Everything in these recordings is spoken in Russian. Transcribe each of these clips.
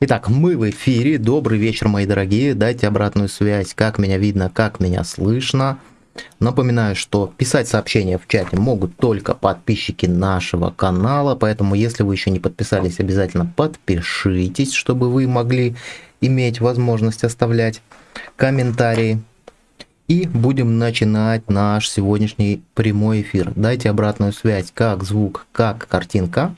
Итак, мы в эфире. Добрый вечер, мои дорогие. Дайте обратную связь, как меня видно, как меня слышно. Напоминаю, что писать сообщения в чате могут только подписчики нашего канала, поэтому если вы еще не подписались, обязательно подпишитесь, чтобы вы могли иметь возможность оставлять комментарии. И будем начинать наш сегодняшний прямой эфир. Дайте обратную связь, как звук, как картинка.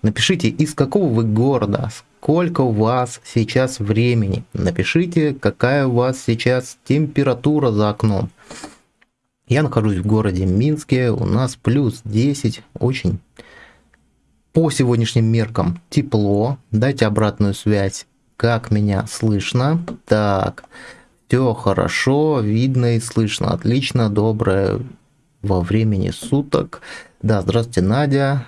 Напишите, из какого вы города, сколько у вас сейчас времени. Напишите, какая у вас сейчас температура за окном. Я нахожусь в городе Минске, у нас плюс 10, очень по сегодняшним меркам тепло. Дайте обратную связь, как меня слышно. Так, все хорошо, видно и слышно, отлично, доброе во времени суток. Да, здравствуйте, Надя.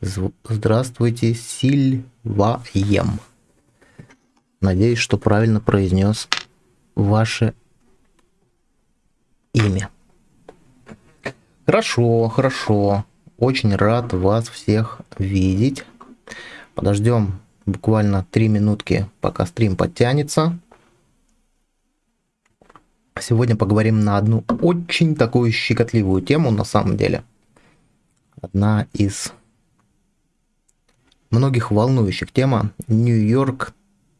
Здравствуйте, Сильваем. Надеюсь, что правильно произнес ваше имя. Хорошо, хорошо. Очень рад вас всех видеть. Подождем буквально 3 минутки, пока стрим подтянется. Сегодня поговорим на одну очень такую щекотливую тему на самом деле. Одна из многих волнующих тема. Нью-Йорк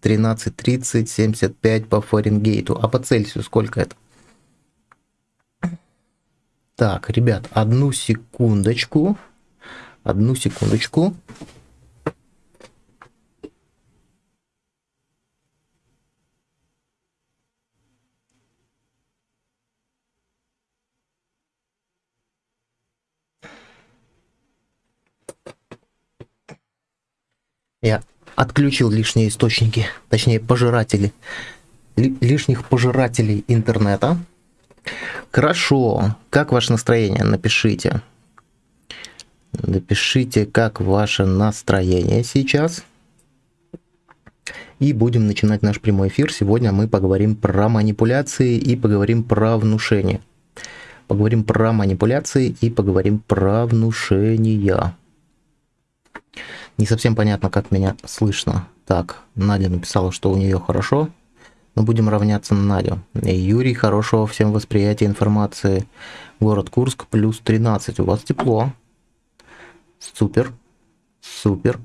13.30, по Фаренгейту. А по Цельсию сколько это? Так, ребят, одну секундочку. Одну секундочку. Я отключил лишние источники, точнее пожиратели, лишних пожирателей интернета. Хорошо, как ваше настроение? Напишите. Напишите, как ваше настроение сейчас. И будем начинать наш прямой эфир. Сегодня мы поговорим про манипуляции и поговорим про внушение. Поговорим про манипуляции и поговорим про внушение. Не совсем понятно, как меня слышно. Так, Надя написала, что у нее хорошо. Но будем равняться на Надю. И Юрий, хорошего всем восприятия информации. Город Курск, плюс 13. У вас тепло. Супер. Супер.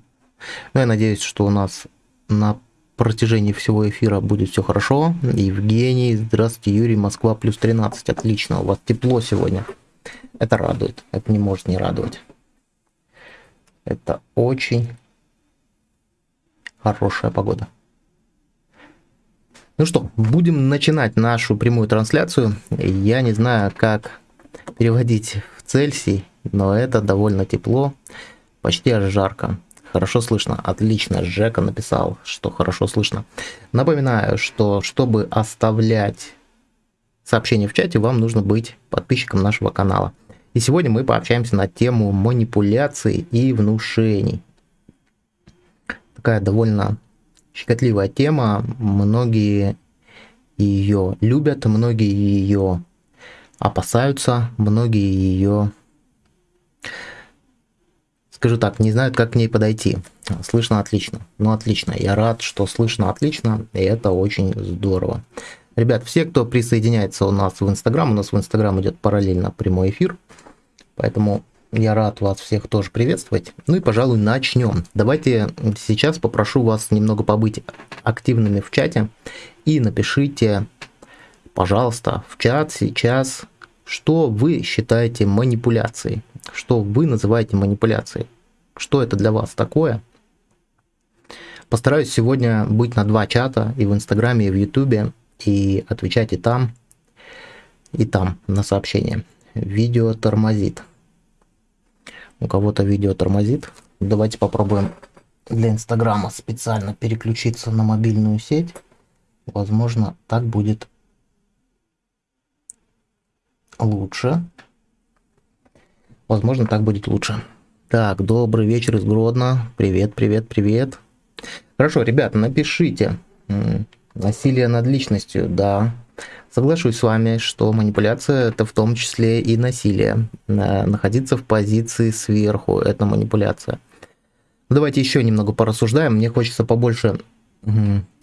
Ну, я надеюсь, что у нас на протяжении всего эфира будет все хорошо. Евгений, здравствуйте, Юрий, Москва, плюс 13. Отлично, у вас тепло сегодня. Это радует. Это не может не радовать. Это очень хорошая погода. Ну что, будем начинать нашу прямую трансляцию. Я не знаю, как переводить в Цельсий, но это довольно тепло, почти аж жарко. Хорошо слышно, отлично, Жека написал, что хорошо слышно. Напоминаю, что чтобы оставлять сообщения в чате, вам нужно быть подписчиком нашего канала. И сегодня мы пообщаемся на тему манипуляций и внушений. Такая довольно щекотливая тема. Многие ее любят, многие ее опасаются, многие ее, скажу так, не знают, как к ней подойти. Слышно отлично. Ну, отлично. Я рад, что слышно отлично, и это очень здорово. Ребят, все, кто присоединяется у нас в Инстаграм, у нас в Инстаграм идет параллельно прямой эфир. Поэтому я рад вас всех тоже приветствовать. Ну и, пожалуй, начнем. Давайте сейчас попрошу вас немного побыть активными в чате и напишите, пожалуйста, в чат сейчас, что вы считаете манипуляцией, что вы называете манипуляцией, что это для вас такое. Постараюсь сегодня быть на два чата, и в Инстаграме, и в Ютубе, и отвечать и там, и там на сообщения видео тормозит. У кого-то видео тормозит. Давайте попробуем для Инстаграма специально переключиться на мобильную сеть. Возможно, так будет лучше. Возможно, так будет лучше. Так, добрый вечер из Гродно. Привет, привет, привет. Хорошо, ребята, напишите. Насилие над личностью, да, Соглашусь с вами, что манипуляция это в том числе и насилие. Находиться в позиции сверху – это манипуляция. Давайте еще немного порассуждаем. Мне хочется побольше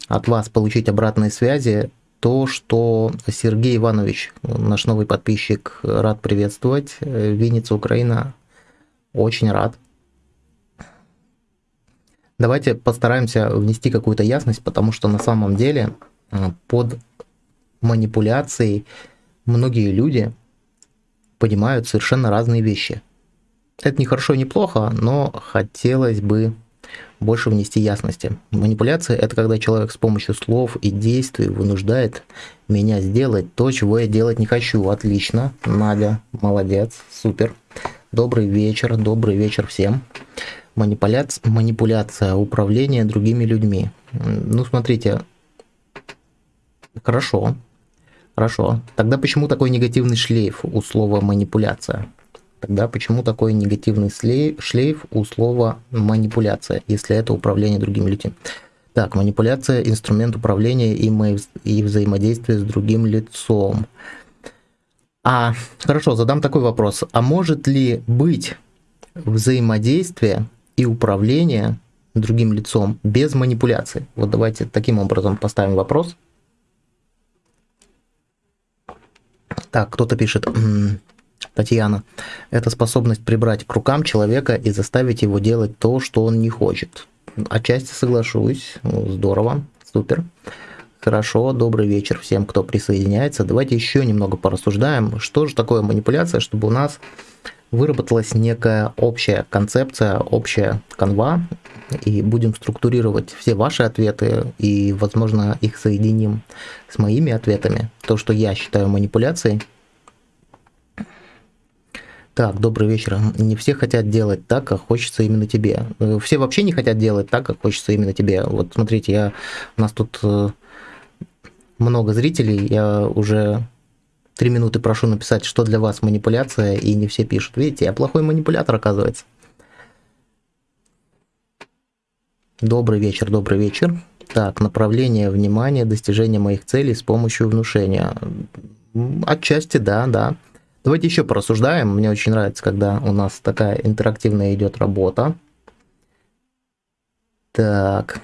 от вас получить обратные связи. То, что Сергей Иванович, наш новый подписчик, рад приветствовать. Винница, Украина, очень рад. Давайте постараемся внести какую-то ясность, потому что на самом деле э, под манипуляцией многие люди понимают совершенно разные вещи. Это не хорошо, не плохо, но хотелось бы больше внести ясности. Манипуляция – это когда человек с помощью слов и действий вынуждает меня сделать то, чего я делать не хочу. Отлично, Надя, молодец, супер. Добрый вечер, добрый вечер всем манипуляция, манипуляция, управление другими людьми. Ну, смотрите, хорошо, хорошо. Тогда почему такой негативный шлейф у слова манипуляция? Тогда почему такой негативный шлейф у слова манипуляция, если это управление другими людьми? Так, манипуляция – инструмент управления и, и взаимодействия с другим лицом. А, хорошо, задам такой вопрос. А может ли быть взаимодействие и управление другим лицом без манипуляции. Вот давайте таким образом поставим вопрос. Так, кто-то пишет, Татьяна, это способность прибрать к рукам человека и заставить его делать то, что он не хочет. Отчасти соглашусь, здорово, супер. Хорошо, добрый вечер всем, кто присоединяется. Давайте еще немного порассуждаем, что же такое манипуляция, чтобы у нас выработалась некая общая концепция, общая канва, и будем структурировать все ваши ответы, и, возможно, их соединим с моими ответами, то, что я считаю манипуляцией. Так, добрый вечер. Не все хотят делать так, как хочется именно тебе. Все вообще не хотят делать так, как хочется именно тебе. Вот смотрите, я, у нас тут э, много зрителей, я уже три минуты прошу написать, что для вас манипуляция, и не все пишут. Видите, я плохой манипулятор, оказывается. Добрый вечер, добрый вечер. Так, направление внимания, достижение моих целей с помощью внушения. Отчасти, да, да. Давайте еще порассуждаем. Мне очень нравится, когда у нас такая интерактивная идет работа. Так.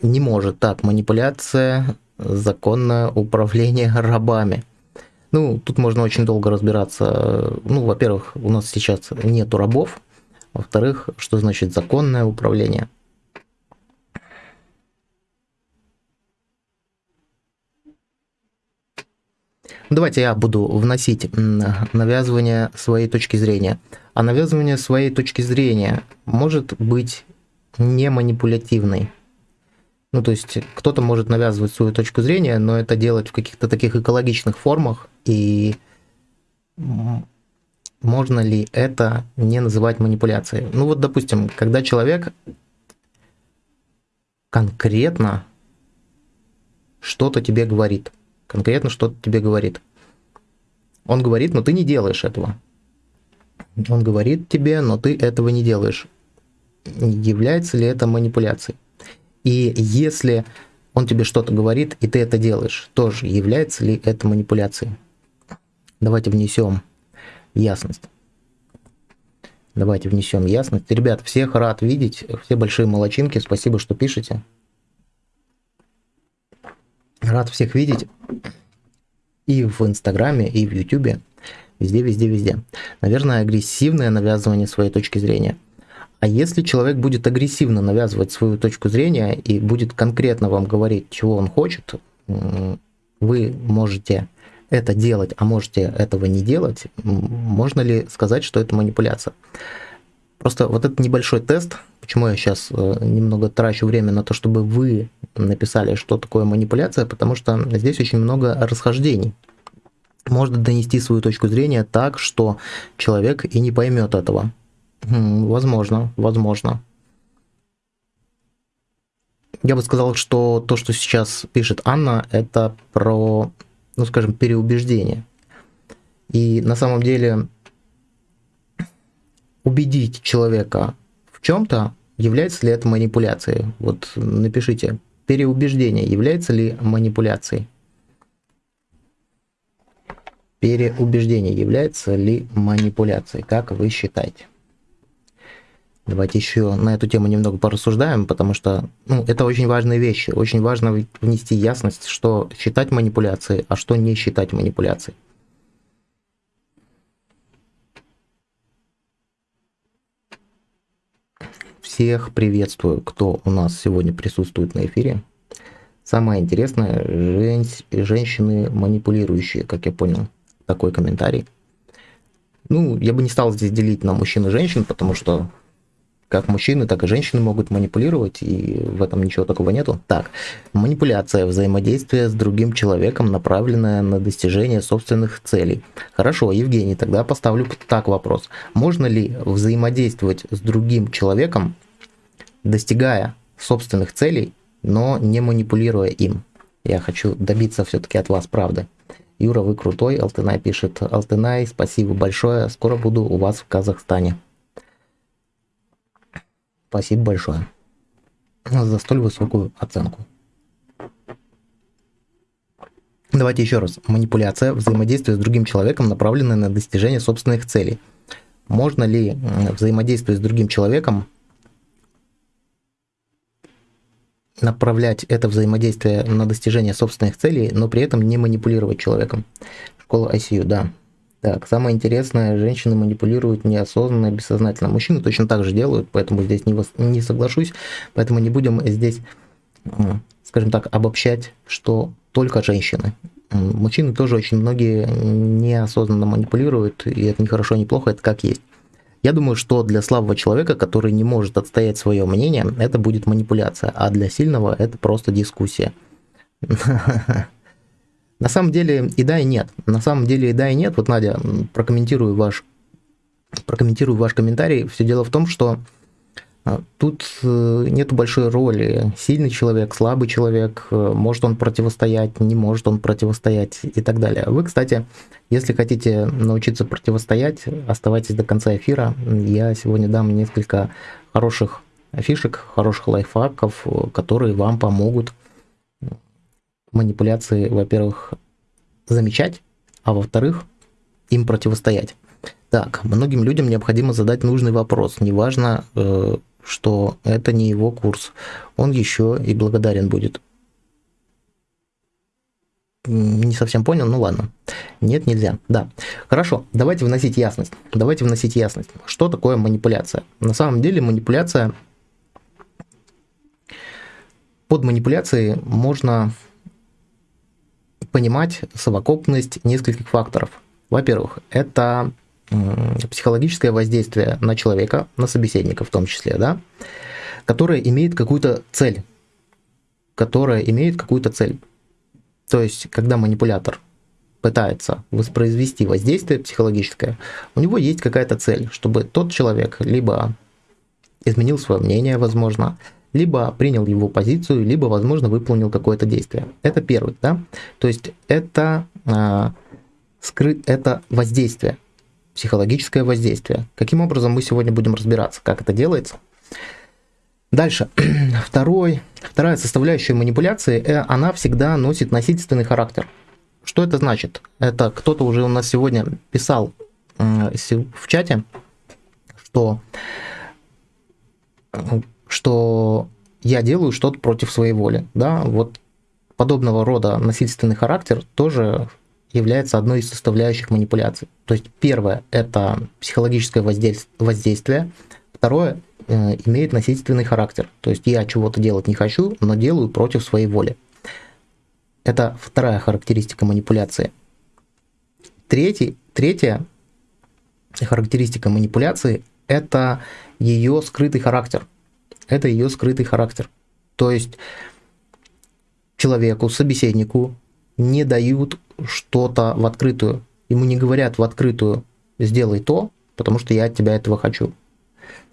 Не может. Так, манипуляция законное управление рабами. Ну, тут можно очень долго разбираться. Ну, во-первых, у нас сейчас нету рабов. Во-вторых, что значит законное управление? Давайте я буду вносить навязывание своей точки зрения. А навязывание своей точки зрения может быть не манипулятивной. Ну, то есть кто-то может навязывать свою точку зрения, но это делать в каких-то таких экологичных формах, и можно ли это не называть манипуляцией? Ну вот, допустим, когда человек конкретно что-то тебе говорит, конкретно что-то тебе говорит. Он говорит, но ты не делаешь этого. Он говорит тебе, но ты этого не делаешь. Является ли это манипуляцией? И если он тебе что-то говорит, и ты это делаешь, тоже является ли это манипуляцией? Давайте внесем ясность. Давайте внесем ясность. Ребят, всех рад видеть, все большие молочинки, спасибо, что пишете. Рад всех видеть и в Инстаграме, и в Ютубе, везде, везде, везде. Наверное, агрессивное навязывание своей точки зрения. А если человек будет агрессивно навязывать свою точку зрения и будет конкретно вам говорить, чего он хочет, вы можете это делать, а можете этого не делать, можно ли сказать, что это манипуляция? Просто вот этот небольшой тест, почему я сейчас э, немного трачу время на то, чтобы вы написали, что такое манипуляция, потому что здесь очень много расхождений. Можно донести свою точку зрения так, что человек и не поймет этого. Возможно, возможно. Я бы сказал, что то, что сейчас пишет Анна, это про, ну скажем, переубеждение. И на самом деле убедить человека в чем-то, является ли это манипуляцией? Вот напишите, переубеждение является ли манипуляцией? Переубеждение является ли манипуляцией? Как вы считаете? Давайте еще на эту тему немного порассуждаем, потому что ну, это очень важные вещи. Очень важно внести ясность, что считать манипуляцией, а что не считать манипуляцией. Всех приветствую, кто у нас сегодня присутствует на эфире. Самое интересное, жен... женщины манипулирующие, как я понял, такой комментарий. Ну, я бы не стал здесь делить на мужчин и женщин, потому что как мужчины, так и женщины могут манипулировать, и в этом ничего такого нету. Так, манипуляция, взаимодействие с другим человеком, направленное на достижение собственных целей. Хорошо, Евгений, тогда поставлю так вопрос. Можно ли взаимодействовать с другим человеком, достигая собственных целей, но не манипулируя им? Я хочу добиться все-таки от вас правды. Юра, вы крутой, Алтынай пишет. Алтынай, спасибо большое, скоро буду у вас в Казахстане. Спасибо большое за столь высокую оценку. Давайте еще раз. Манипуляция, взаимодействие с другим человеком, направленное на достижение собственных целей. Можно ли взаимодействие с другим человеком направлять это взаимодействие на достижение собственных целей, но при этом не манипулировать человеком? Школа ICU, да. Так, самое интересное, женщины манипулируют неосознанно, бессознательно. Мужчины точно так же делают, поэтому здесь не, не соглашусь. Поэтому не будем здесь, скажем так, обобщать, что только женщины. Мужчины тоже очень многие неосознанно манипулируют, и это не хорошо, не плохо, это как есть. Я думаю, что для слабого человека, который не может отстоять свое мнение, это будет манипуляция, а для сильного это просто дискуссия. На самом деле и да, и нет. На самом деле и да, и нет. Вот, Надя, прокомментирую ваш, прокомментирую ваш комментарий. Все дело в том, что а, Тут э, нет большой роли. Сильный человек, слабый человек, э, может он противостоять, не может он противостоять и так далее. Вы, кстати, если хотите научиться противостоять, оставайтесь до конца эфира. Я сегодня дам несколько хороших фишек, хороших лайфхаков, э, которые вам помогут манипуляции, во-первых, замечать, а во-вторых, им противостоять. Так, многим людям необходимо задать нужный вопрос. Неважно, э, что это не его курс. Он еще и благодарен будет. Не совсем понял, ну ладно. Нет, нельзя. Да. Хорошо, давайте вносить ясность. Давайте вносить ясность. Что такое манипуляция? На самом деле манипуляция... Под манипуляцией можно понимать совокупность нескольких факторов. Во-первых, это психологическое воздействие на человека, на собеседника в том числе, да, которое имеет какую-то цель, которая имеет какую-то цель. То есть, когда манипулятор пытается воспроизвести воздействие психологическое, у него есть какая-то цель, чтобы тот человек либо изменил свое мнение, возможно, либо принял его позицию, либо, возможно, выполнил какое-то действие. Это первый, да? То есть это, э, скрыт, это воздействие, психологическое воздействие. Каким образом мы сегодня будем разбираться, как это делается? Дальше. Второй, вторая составляющая манипуляции, э, она всегда носит носительственный характер. Что это значит? Это кто-то уже у нас сегодня писал э, в чате, что что я делаю что-то против своей воли. Да? Вот подобного рода насильственный характер тоже является одной из составляющих манипуляций. То есть первое – это психологическое воздействие, второе э, имеет насильственный характер. То есть я чего-то делать не хочу, но делаю против своей воли. Это вторая характеристика манипуляции. Третий, третья характеристика манипуляции – это ее скрытый характер – это ее скрытый характер. То есть человеку, собеседнику не дают что-то в открытую. Ему не говорят в открытую «сделай то, потому что я от тебя этого хочу».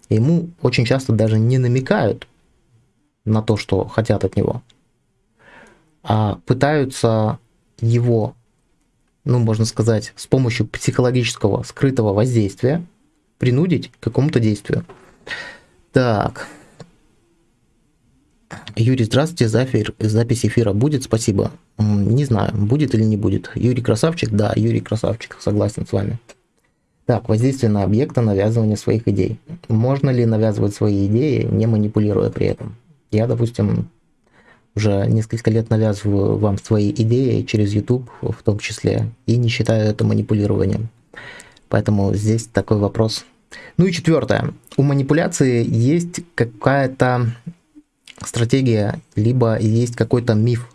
Ему очень часто даже не намекают на то, что хотят от него, а пытаются его, ну, можно сказать, с помощью психологического скрытого воздействия принудить к какому-то действию. Так, Юрий, здравствуйте, запись эфира будет, спасибо. Не знаю, будет или не будет. Юрий красавчик, да, Юрий красавчик, согласен с вами. Так, воздействие на объекта, навязывание своих идей. Можно ли навязывать свои идеи, не манипулируя при этом? Я, допустим, уже несколько лет навязываю вам свои идеи через YouTube в том числе, и не считаю это манипулированием. Поэтому здесь такой вопрос. Ну и четвертое. У манипуляции есть какая-то стратегия, либо есть какой-то миф.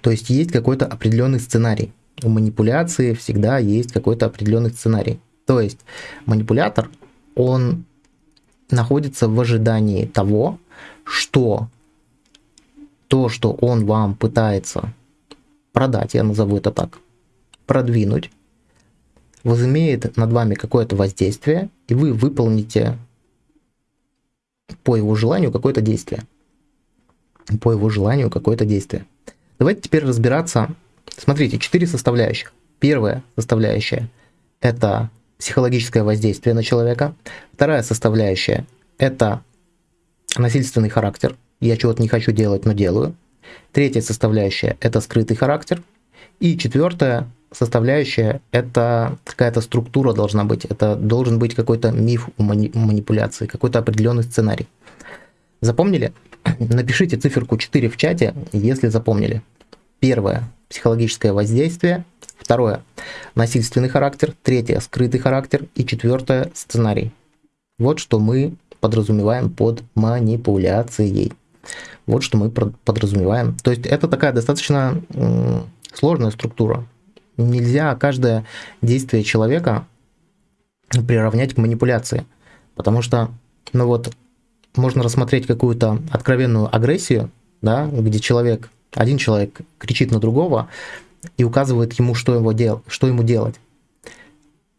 То есть есть какой-то определенный сценарий. У манипуляции всегда есть какой-то определенный сценарий. То есть манипулятор, он находится в ожидании того, что то, что он вам пытается продать, я назову это так, продвинуть, возымеет над вами какое-то воздействие, и вы выполните по его желанию какое-то действие. По его желанию какое-то действие. Давайте теперь разбираться. Смотрите, четыре составляющих. Первая составляющая – это психологическое воздействие на человека. Вторая составляющая – это насильственный характер. Я чего-то не хочу делать, но делаю. Третья составляющая – это скрытый характер. И четвертая составляющая – это какая-то структура должна быть. Это должен быть какой-то миф манипуляции, какой-то определенный сценарий. Запомнили? Напишите циферку 4 в чате, если запомнили. Первое – психологическое воздействие. Второе – насильственный характер. Третье – скрытый характер. И четвертое – сценарий. Вот что мы подразумеваем под манипуляцией. Вот что мы подразумеваем. То есть это такая достаточно сложная структура. Нельзя каждое действие человека приравнять к манипуляции. Потому что, ну вот, можно рассмотреть какую-то откровенную агрессию, да, где человек, один человек кричит на другого и указывает ему, что, его дел, что ему делать.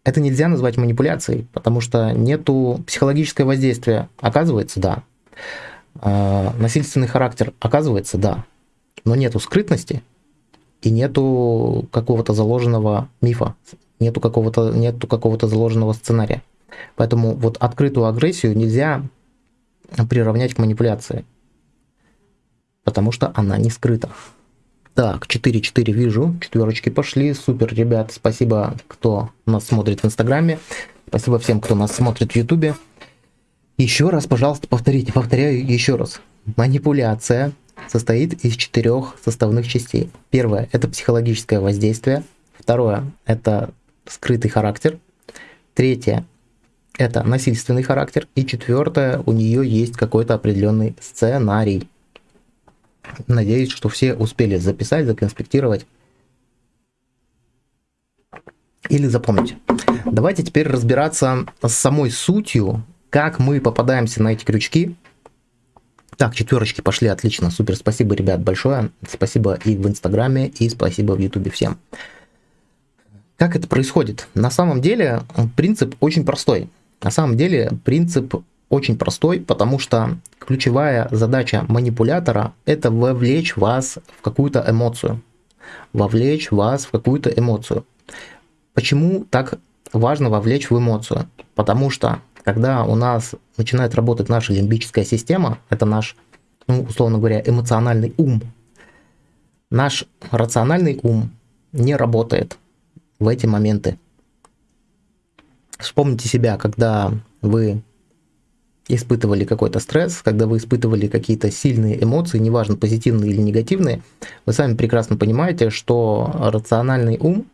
Это нельзя назвать манипуляцией, потому что нету психологического воздействия. Оказывается, да. А, насильственный характер, оказывается, да. Но нету скрытности и нету какого-то заложенного мифа, нету какого-то нету какого-то заложенного сценария. Поэтому вот открытую агрессию нельзя приравнять к манипуляции, потому что она не скрыта. Так, 4-4 вижу, четверочки пошли, супер, ребят, спасибо, кто нас смотрит в Инстаграме, спасибо всем, кто нас смотрит в Ютубе. Еще раз, пожалуйста, повторите, повторяю еще раз. Манипуляция состоит из четырех составных частей. Первое – это психологическое воздействие. Второе – это скрытый характер. Третье это насильственный характер. И четвертое, у нее есть какой-то определенный сценарий. Надеюсь, что все успели записать, законспектировать или запомнить. Давайте теперь разбираться с самой сутью, как мы попадаемся на эти крючки. Так, четверочки пошли, отлично, супер, спасибо, ребят, большое. Спасибо и в Инстаграме, и спасибо в Ютубе всем. Как это происходит? На самом деле принцип очень простой. На самом деле принцип очень простой, потому что ключевая задача манипулятора – это вовлечь вас в какую-то эмоцию. Вовлечь вас в какую-то эмоцию. Почему так важно вовлечь в эмоцию? Потому что когда у нас начинает работать наша лимбическая система, это наш, ну, условно говоря, эмоциональный ум, наш рациональный ум не работает в эти моменты. Вспомните себя, когда вы испытывали какой-то стресс, когда вы испытывали какие-то сильные эмоции, неважно, позитивные или негативные, вы сами прекрасно понимаете, что рациональный ум,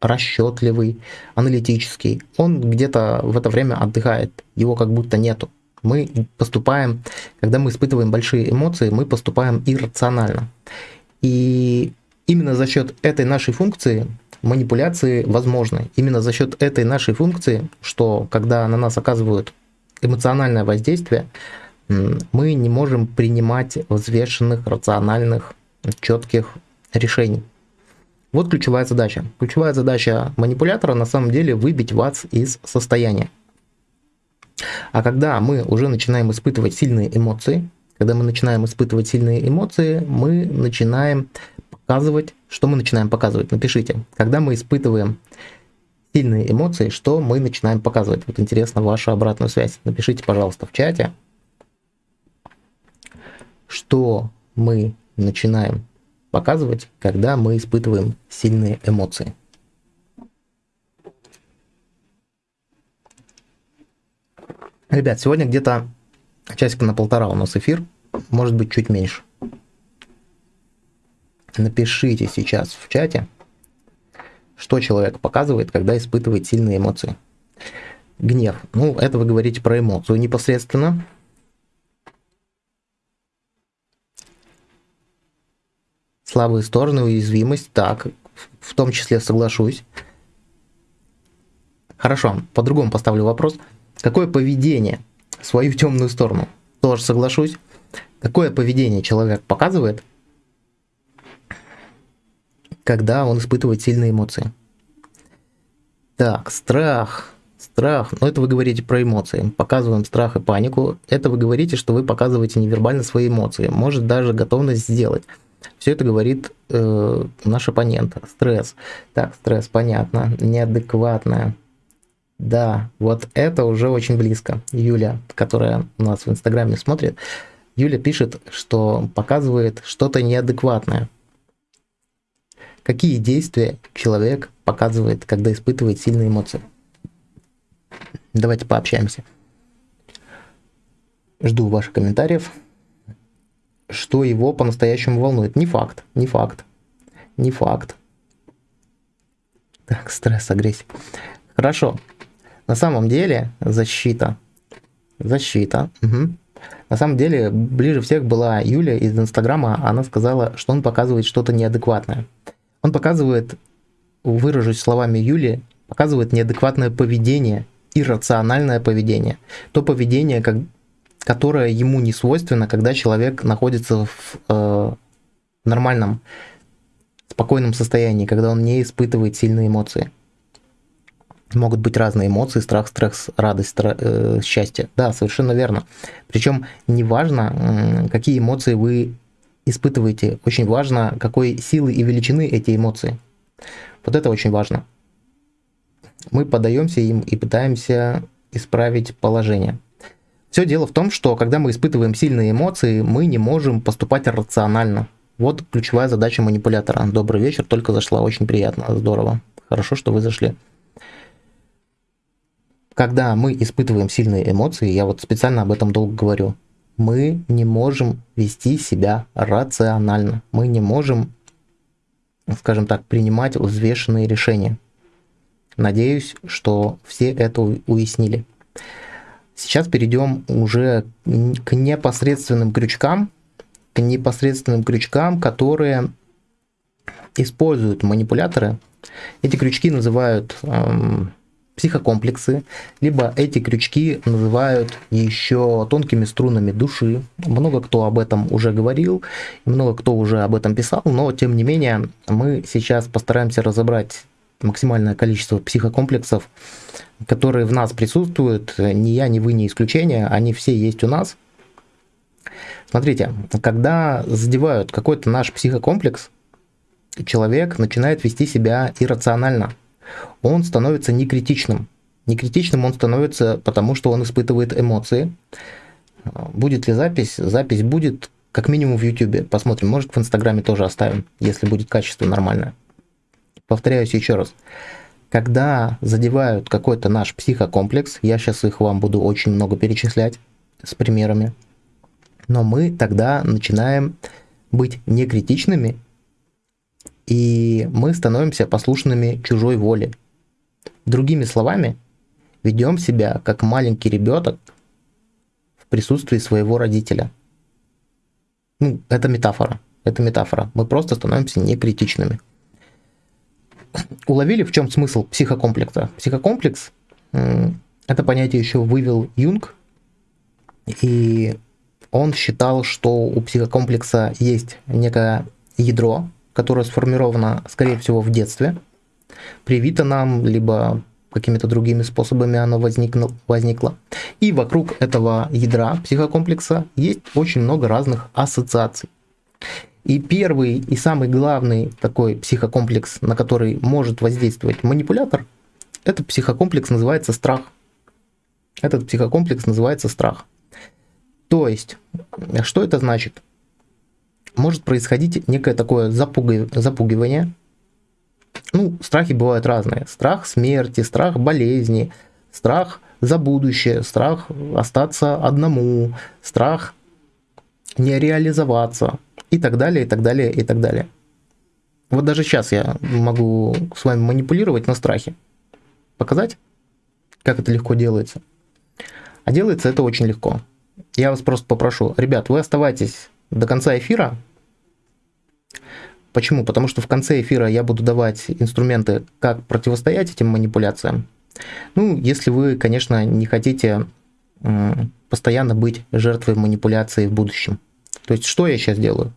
расчетливый, аналитический, он где-то в это время отдыхает, его как будто нету. Мы поступаем, когда мы испытываем большие эмоции, мы поступаем иррационально. И именно за счет этой нашей функции манипуляции возможны. Именно за счет этой нашей функции, что когда на нас оказывают эмоциональное воздействие, мы не можем принимать взвешенных, рациональных, четких решений. Вот ключевая задача. Ключевая задача манипулятора на самом деле выбить вас из состояния. А когда мы уже начинаем испытывать сильные эмоции, когда мы начинаем испытывать сильные эмоции, мы начинаем показывать, что мы начинаем показывать. Напишите, когда мы испытываем сильные эмоции, что мы начинаем показывать. Вот интересно ваша обратная связь. Напишите, пожалуйста, в чате, что мы начинаем показывать, когда мы испытываем сильные эмоции. Ребят, сегодня где-то часика на полтора у нас эфир, может быть чуть меньше. Напишите сейчас в чате, что человек показывает, когда испытывает сильные эмоции. Гнев. Ну, это вы говорите про эмоцию непосредственно. Слабые стороны, уязвимость. Так, в том числе соглашусь. Хорошо, по-другому поставлю вопрос. Какое поведение, свою темную сторону, тоже соглашусь. Какое поведение человек показывает, когда он испытывает сильные эмоции? Так, страх. Страх. Ну, это вы говорите про эмоции. Показываем страх и панику. Это вы говорите, что вы показываете невербально свои эмоции. Может даже готовность сделать. Все это говорит э, наш оппонент. Стресс. Так, стресс, понятно. Неадекватная. Да, вот это уже очень близко. Юля, которая у нас в Инстаграме смотрит, Юля пишет, что показывает что-то неадекватное. Какие действия человек показывает, когда испытывает сильные эмоции? Давайте пообщаемся. Жду ваших комментариев. Что его по-настоящему волнует? Не факт, не факт, не факт. Так, стресс, агрессия. Хорошо. На самом деле защита. Защита. Угу. На самом деле ближе всех была Юля из Инстаграма. Она сказала, что он показывает что-то неадекватное. Он показывает, выражусь словами Юли, показывает неадекватное поведение, иррациональное поведение. То поведение, как, которое ему не свойственно, когда человек находится в э, нормальном, спокойном состоянии, когда он не испытывает сильные эмоции могут быть разные эмоции, страх, стресс, радость, стра- э, счастье. Да, совершенно верно. Причем не важно, какие эмоции вы испытываете, очень важно, какой силы и величины эти эмоции. Вот это очень важно. Мы подаемся им и пытаемся исправить положение. Все дело в том, что когда мы испытываем сильные эмоции, мы не можем поступать рационально. Вот ключевая задача манипулятора. Добрый вечер, только зашла, очень приятно, здорово. Хорошо, что вы зашли когда мы испытываем сильные эмоции, я вот специально об этом долго говорю, мы не можем вести себя рационально. Мы не можем, скажем так, принимать взвешенные решения. Надеюсь, что все это уяснили. Сейчас перейдем уже к непосредственным крючкам, к непосредственным крючкам, которые используют манипуляторы. Эти крючки называют эм, психокомплексы, либо эти крючки называют еще тонкими струнами души. Много кто об этом уже говорил, много кто уже об этом писал, но тем не менее мы сейчас постараемся разобрать максимальное количество психокомплексов, которые в нас присутствуют. Ни я, ни вы не исключение, они все есть у нас. Смотрите, когда задевают какой-то наш психокомплекс, человек начинает вести себя иррационально – он становится некритичным. Некритичным он становится потому, что он испытывает эмоции. Будет ли запись? Запись будет как минимум в YouTube. Посмотрим, может в Инстаграме тоже оставим, если будет качество нормальное. Повторяюсь еще раз. Когда задевают какой-то наш психокомплекс, я сейчас их вам буду очень много перечислять с примерами, но мы тогда начинаем быть некритичными и мы становимся послушными чужой воле. Другими словами, ведем себя как маленький ребенок в присутствии своего родителя. Ну, это метафора. Это метафора. Мы просто становимся некритичными. Уловили, в чем смысл психокомплекса? Психокомплекс – это понятие еще вывел Юнг, и он считал, что у психокомплекса есть некое ядро, которое сформировано, скорее всего, в детстве, привито нам, либо какими-то другими способами оно возникло, возникло. И вокруг этого ядра психокомплекса есть очень много разных ассоциаций. И первый и самый главный такой психокомплекс, на который может воздействовать манипулятор, этот психокомплекс называется страх. Этот психокомплекс называется страх. То есть, что это значит? может происходить некое такое запугивание. Ну, страхи бывают разные. Страх смерти, страх болезни, страх за будущее, страх остаться одному, страх не реализоваться и так далее, и так далее, и так далее. Вот даже сейчас я могу с вами манипулировать на страхе. Показать, как это легко делается. А делается это очень легко. Я вас просто попрошу, ребят, вы оставайтесь до конца эфира. Почему? Потому что в конце эфира я буду давать инструменты, как противостоять этим манипуляциям. Ну, если вы, конечно, не хотите постоянно быть жертвой манипуляции в будущем. То есть, что я сейчас делаю?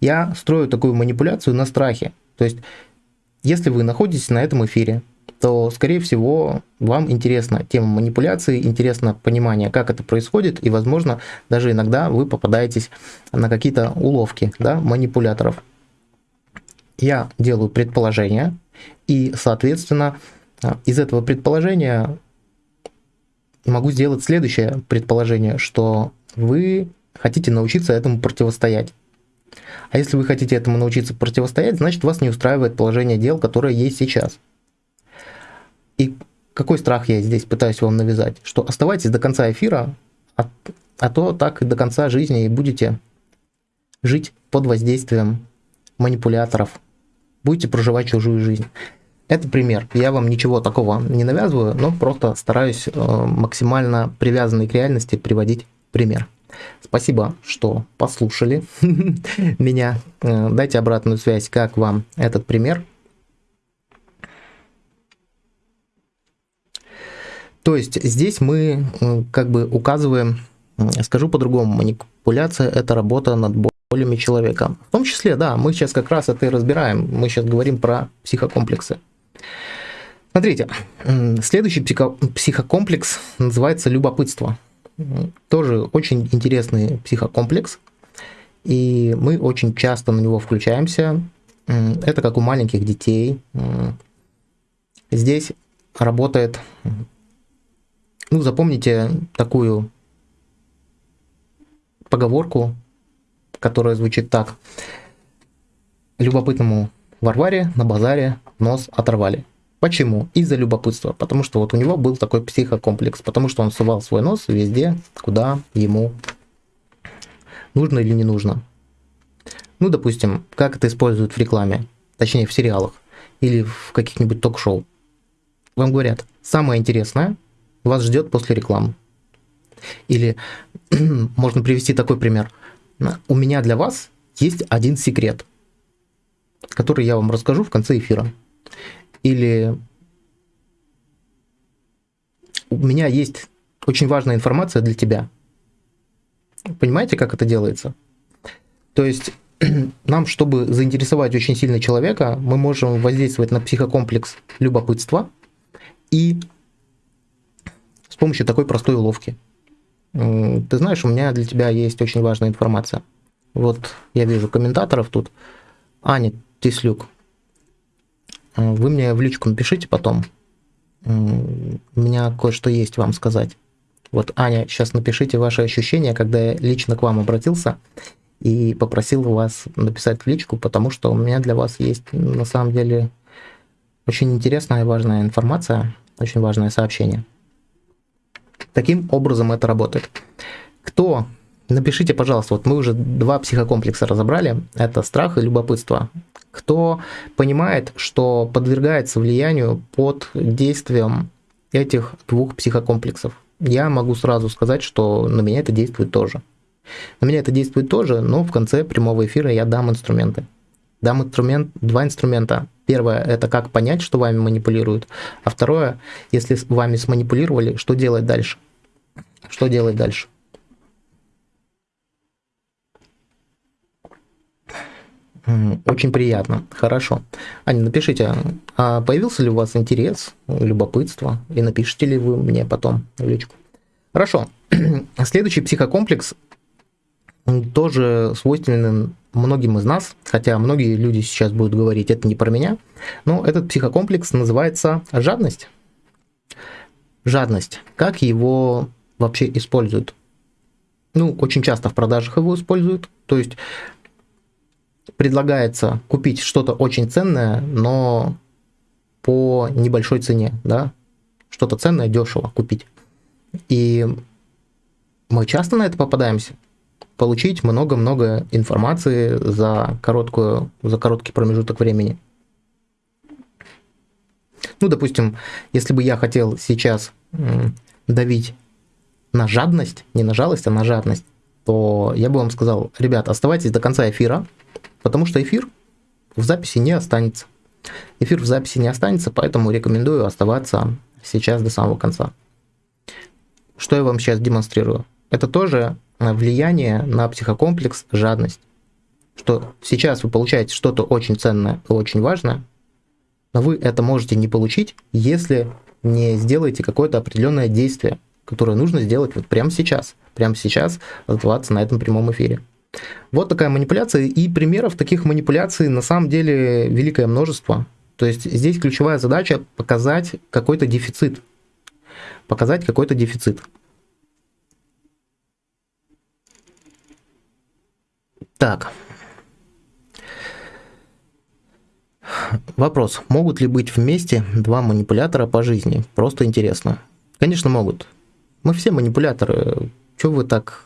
Я строю такую манипуляцию на страхе. То есть, если вы находитесь на этом эфире, то, скорее всего, вам интересна тема манипуляции, интересно понимание, как это происходит, и, возможно, даже иногда вы попадаетесь на какие-то уловки да, манипуляторов. Я делаю предположение, и, соответственно, из этого предположения могу сделать следующее предположение, что вы хотите научиться этому противостоять. А если вы хотите этому научиться противостоять, значит вас не устраивает положение дел, которое есть сейчас. И какой страх я здесь пытаюсь вам навязать? Что оставайтесь до конца эфира, а, а то так и до конца жизни и будете жить под воздействием манипуляторов. Будете проживать чужую жизнь. Это пример. Я вам ничего такого не навязываю, но просто стараюсь э, максимально привязанный к реальности приводить пример. Спасибо, что послушали меня. Э, дайте обратную связь, как вам этот пример. То есть здесь мы э, как бы указываем, скажу по-другому, манипуляция – это работа над болями человека. В том числе, да, мы сейчас как раз это и разбираем. Мы сейчас говорим про психокомплексы. Смотрите, следующий психо психокомплекс называется любопытство. Тоже очень интересный психокомплекс, и мы очень часто на него включаемся. Это как у маленьких детей. Здесь работает, ну, запомните такую поговорку, которая звучит так. Любопытному Варваре на базаре нос оторвали. Почему? Из-за любопытства. Потому что вот у него был такой психокомплекс. Потому что он сувал свой нос везде, куда ему нужно или не нужно. Ну, допустим, как это используют в рекламе, точнее в сериалах или в каких-нибудь ток-шоу. Вам говорят, самое интересное вас ждет после рекламы. Или можно привести такой пример. У меня для вас есть один секрет – который я вам расскажу в конце эфира. Или у меня есть очень важная информация для тебя. Понимаете, как это делается? То есть нам, чтобы заинтересовать очень сильно человека, мы можем воздействовать на психокомплекс любопытства и с помощью такой простой уловки. Ты знаешь, у меня для тебя есть очень важная информация. Вот я вижу комментаторов тут. Аня, Тислюк, э, вы мне в личку напишите потом. У меня кое-что есть вам сказать. Вот, Аня, сейчас напишите ваши ощущения, когда я лично к вам обратился и попросил вас написать в личку, потому что у меня для вас есть на самом деле очень интересная и важная информация, очень важное сообщение. Таким образом это работает. Кто Напишите, пожалуйста, вот мы уже два психокомплекса разобрали, это страх и любопытство. Кто понимает, что подвергается влиянию под действием этих двух психокомплексов? Я могу сразу сказать, что на меня это действует тоже. На меня это действует тоже, но в конце прямого эфира я дам инструменты. Дам инструмент, два инструмента. Первое – это как понять, что вами манипулируют. А второе – если вами сманипулировали, что делать дальше? Что делать дальше? Очень приятно. Хорошо. Аня, напишите, а появился ли у вас интерес, любопытство, и напишите ли вы мне потом в личку. Хорошо. Следующий психокомплекс тоже свойственен многим из нас, хотя многие люди сейчас будут говорить, это не про меня, но этот психокомплекс называется жадность. Жадность. Как его вообще используют? Ну, очень часто в продажах его используют. То есть предлагается купить что-то очень ценное, но по небольшой цене, да, что-то ценное дешево купить. И мы часто на это попадаемся. Получить много-много информации за, короткую, за короткий промежуток времени. Ну, допустим, если бы я хотел сейчас давить на жадность, не на жалость, а на жадность, то я бы вам сказал, ребят, оставайтесь до конца эфира, потому что эфир в записи не останется. Эфир в записи не останется, поэтому рекомендую оставаться сейчас до самого конца. Что я вам сейчас демонстрирую? Это тоже влияние на психокомплекс жадность. Что сейчас вы получаете что-то очень ценное и очень важное, но вы это можете не получить, если не сделаете какое-то определенное действие, которое нужно сделать вот прямо сейчас. Прямо сейчас оставаться на этом прямом эфире. Вот такая манипуляция, и примеров таких манипуляций на самом деле великое множество. То есть здесь ключевая задача показать какой-то дефицит. Показать какой-то дефицит. Так, Вопрос. Могут ли быть вместе два манипулятора по жизни? Просто интересно. Конечно, могут. Мы все манипуляторы. Чего вы так...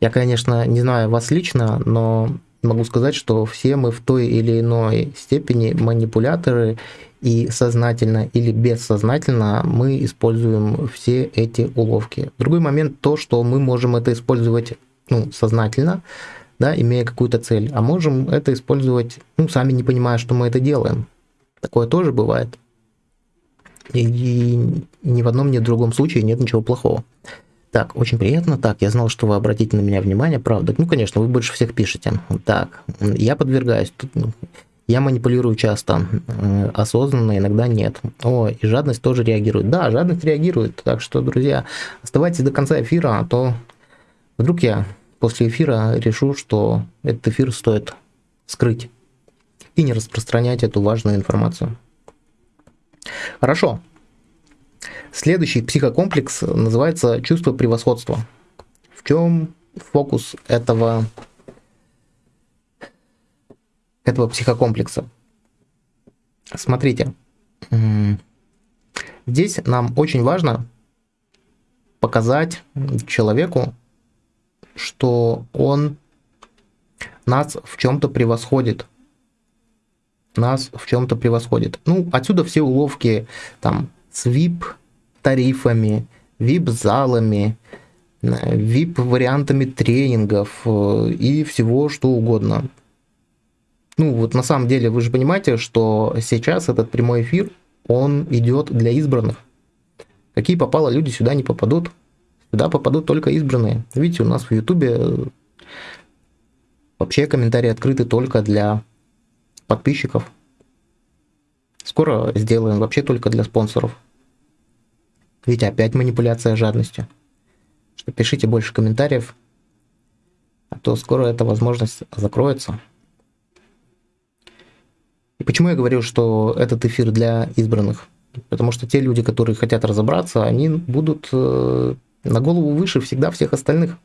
Я, конечно, не знаю вас лично, но могу сказать, что все мы в той или иной степени манипуляторы, и сознательно или бессознательно мы используем все эти уловки. Другой момент то, что мы можем это использовать ну, сознательно, да, имея какую-то цель, а можем это использовать, ну, сами не понимая, что мы это делаем. Такое тоже бывает. И, и ни в одном, ни в другом случае нет ничего плохого. Так, очень приятно. Так, я знал, что вы обратите на меня внимание, правда. Ну, конечно, вы больше всех пишете. Так, я подвергаюсь. Ну, я манипулирую часто, э, осознанно, иногда нет. О, и жадность тоже реагирует. Да, жадность реагирует. Так что, друзья, оставайтесь до конца эфира, а то вдруг я после эфира решу, что этот эфир стоит скрыть и не распространять эту важную информацию. Хорошо. Следующий психокомплекс называется чувство превосходства. В чем фокус этого, этого психокомплекса? Смотрите, здесь нам очень важно показать человеку, что он нас в чем-то превосходит. Нас в чем-то превосходит. Ну, отсюда все уловки там с VIP-тарифами, VIP-залами, VIP-вариантами тренингов э, и всего что угодно. Ну, вот на самом деле вы же понимаете, что сейчас этот прямой эфир, он идет для избранных. Какие попало люди сюда не попадут. Сюда попадут только избранные. Видите, у нас в Ютубе э, вообще комментарии открыты только для подписчиков. Скоро сделаем вообще только для спонсоров. Видите, опять манипуляция жадностью. Что пишите больше комментариев, а то скоро эта возможность закроется. И почему я говорю, что этот эфир для избранных? Потому что те люди, которые хотят разобраться, они будут э, на голову выше всегда всех остальных.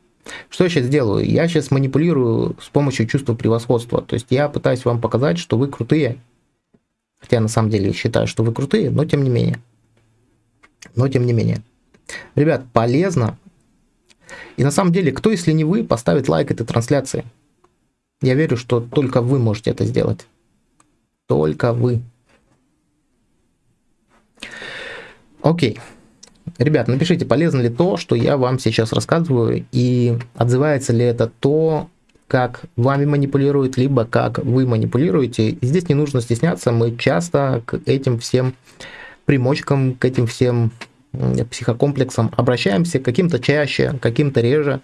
Что я сейчас делаю? Я сейчас манипулирую с помощью чувства превосходства. То есть я пытаюсь вам показать, что вы крутые. Хотя на самом деле считаю, что вы крутые, но тем не менее. Но тем не менее. Ребят, полезно. И на самом деле, кто, если не вы, поставит лайк этой трансляции? Я верю, что только вы можете это сделать. Только вы. Окей. Ребят, напишите, полезно ли то, что я вам сейчас рассказываю, и отзывается ли это то, как вами манипулируют, либо как вы манипулируете. И здесь не нужно стесняться, мы часто к этим всем примочкам, к этим всем психокомплексам обращаемся, каким-то чаще, каким-то реже.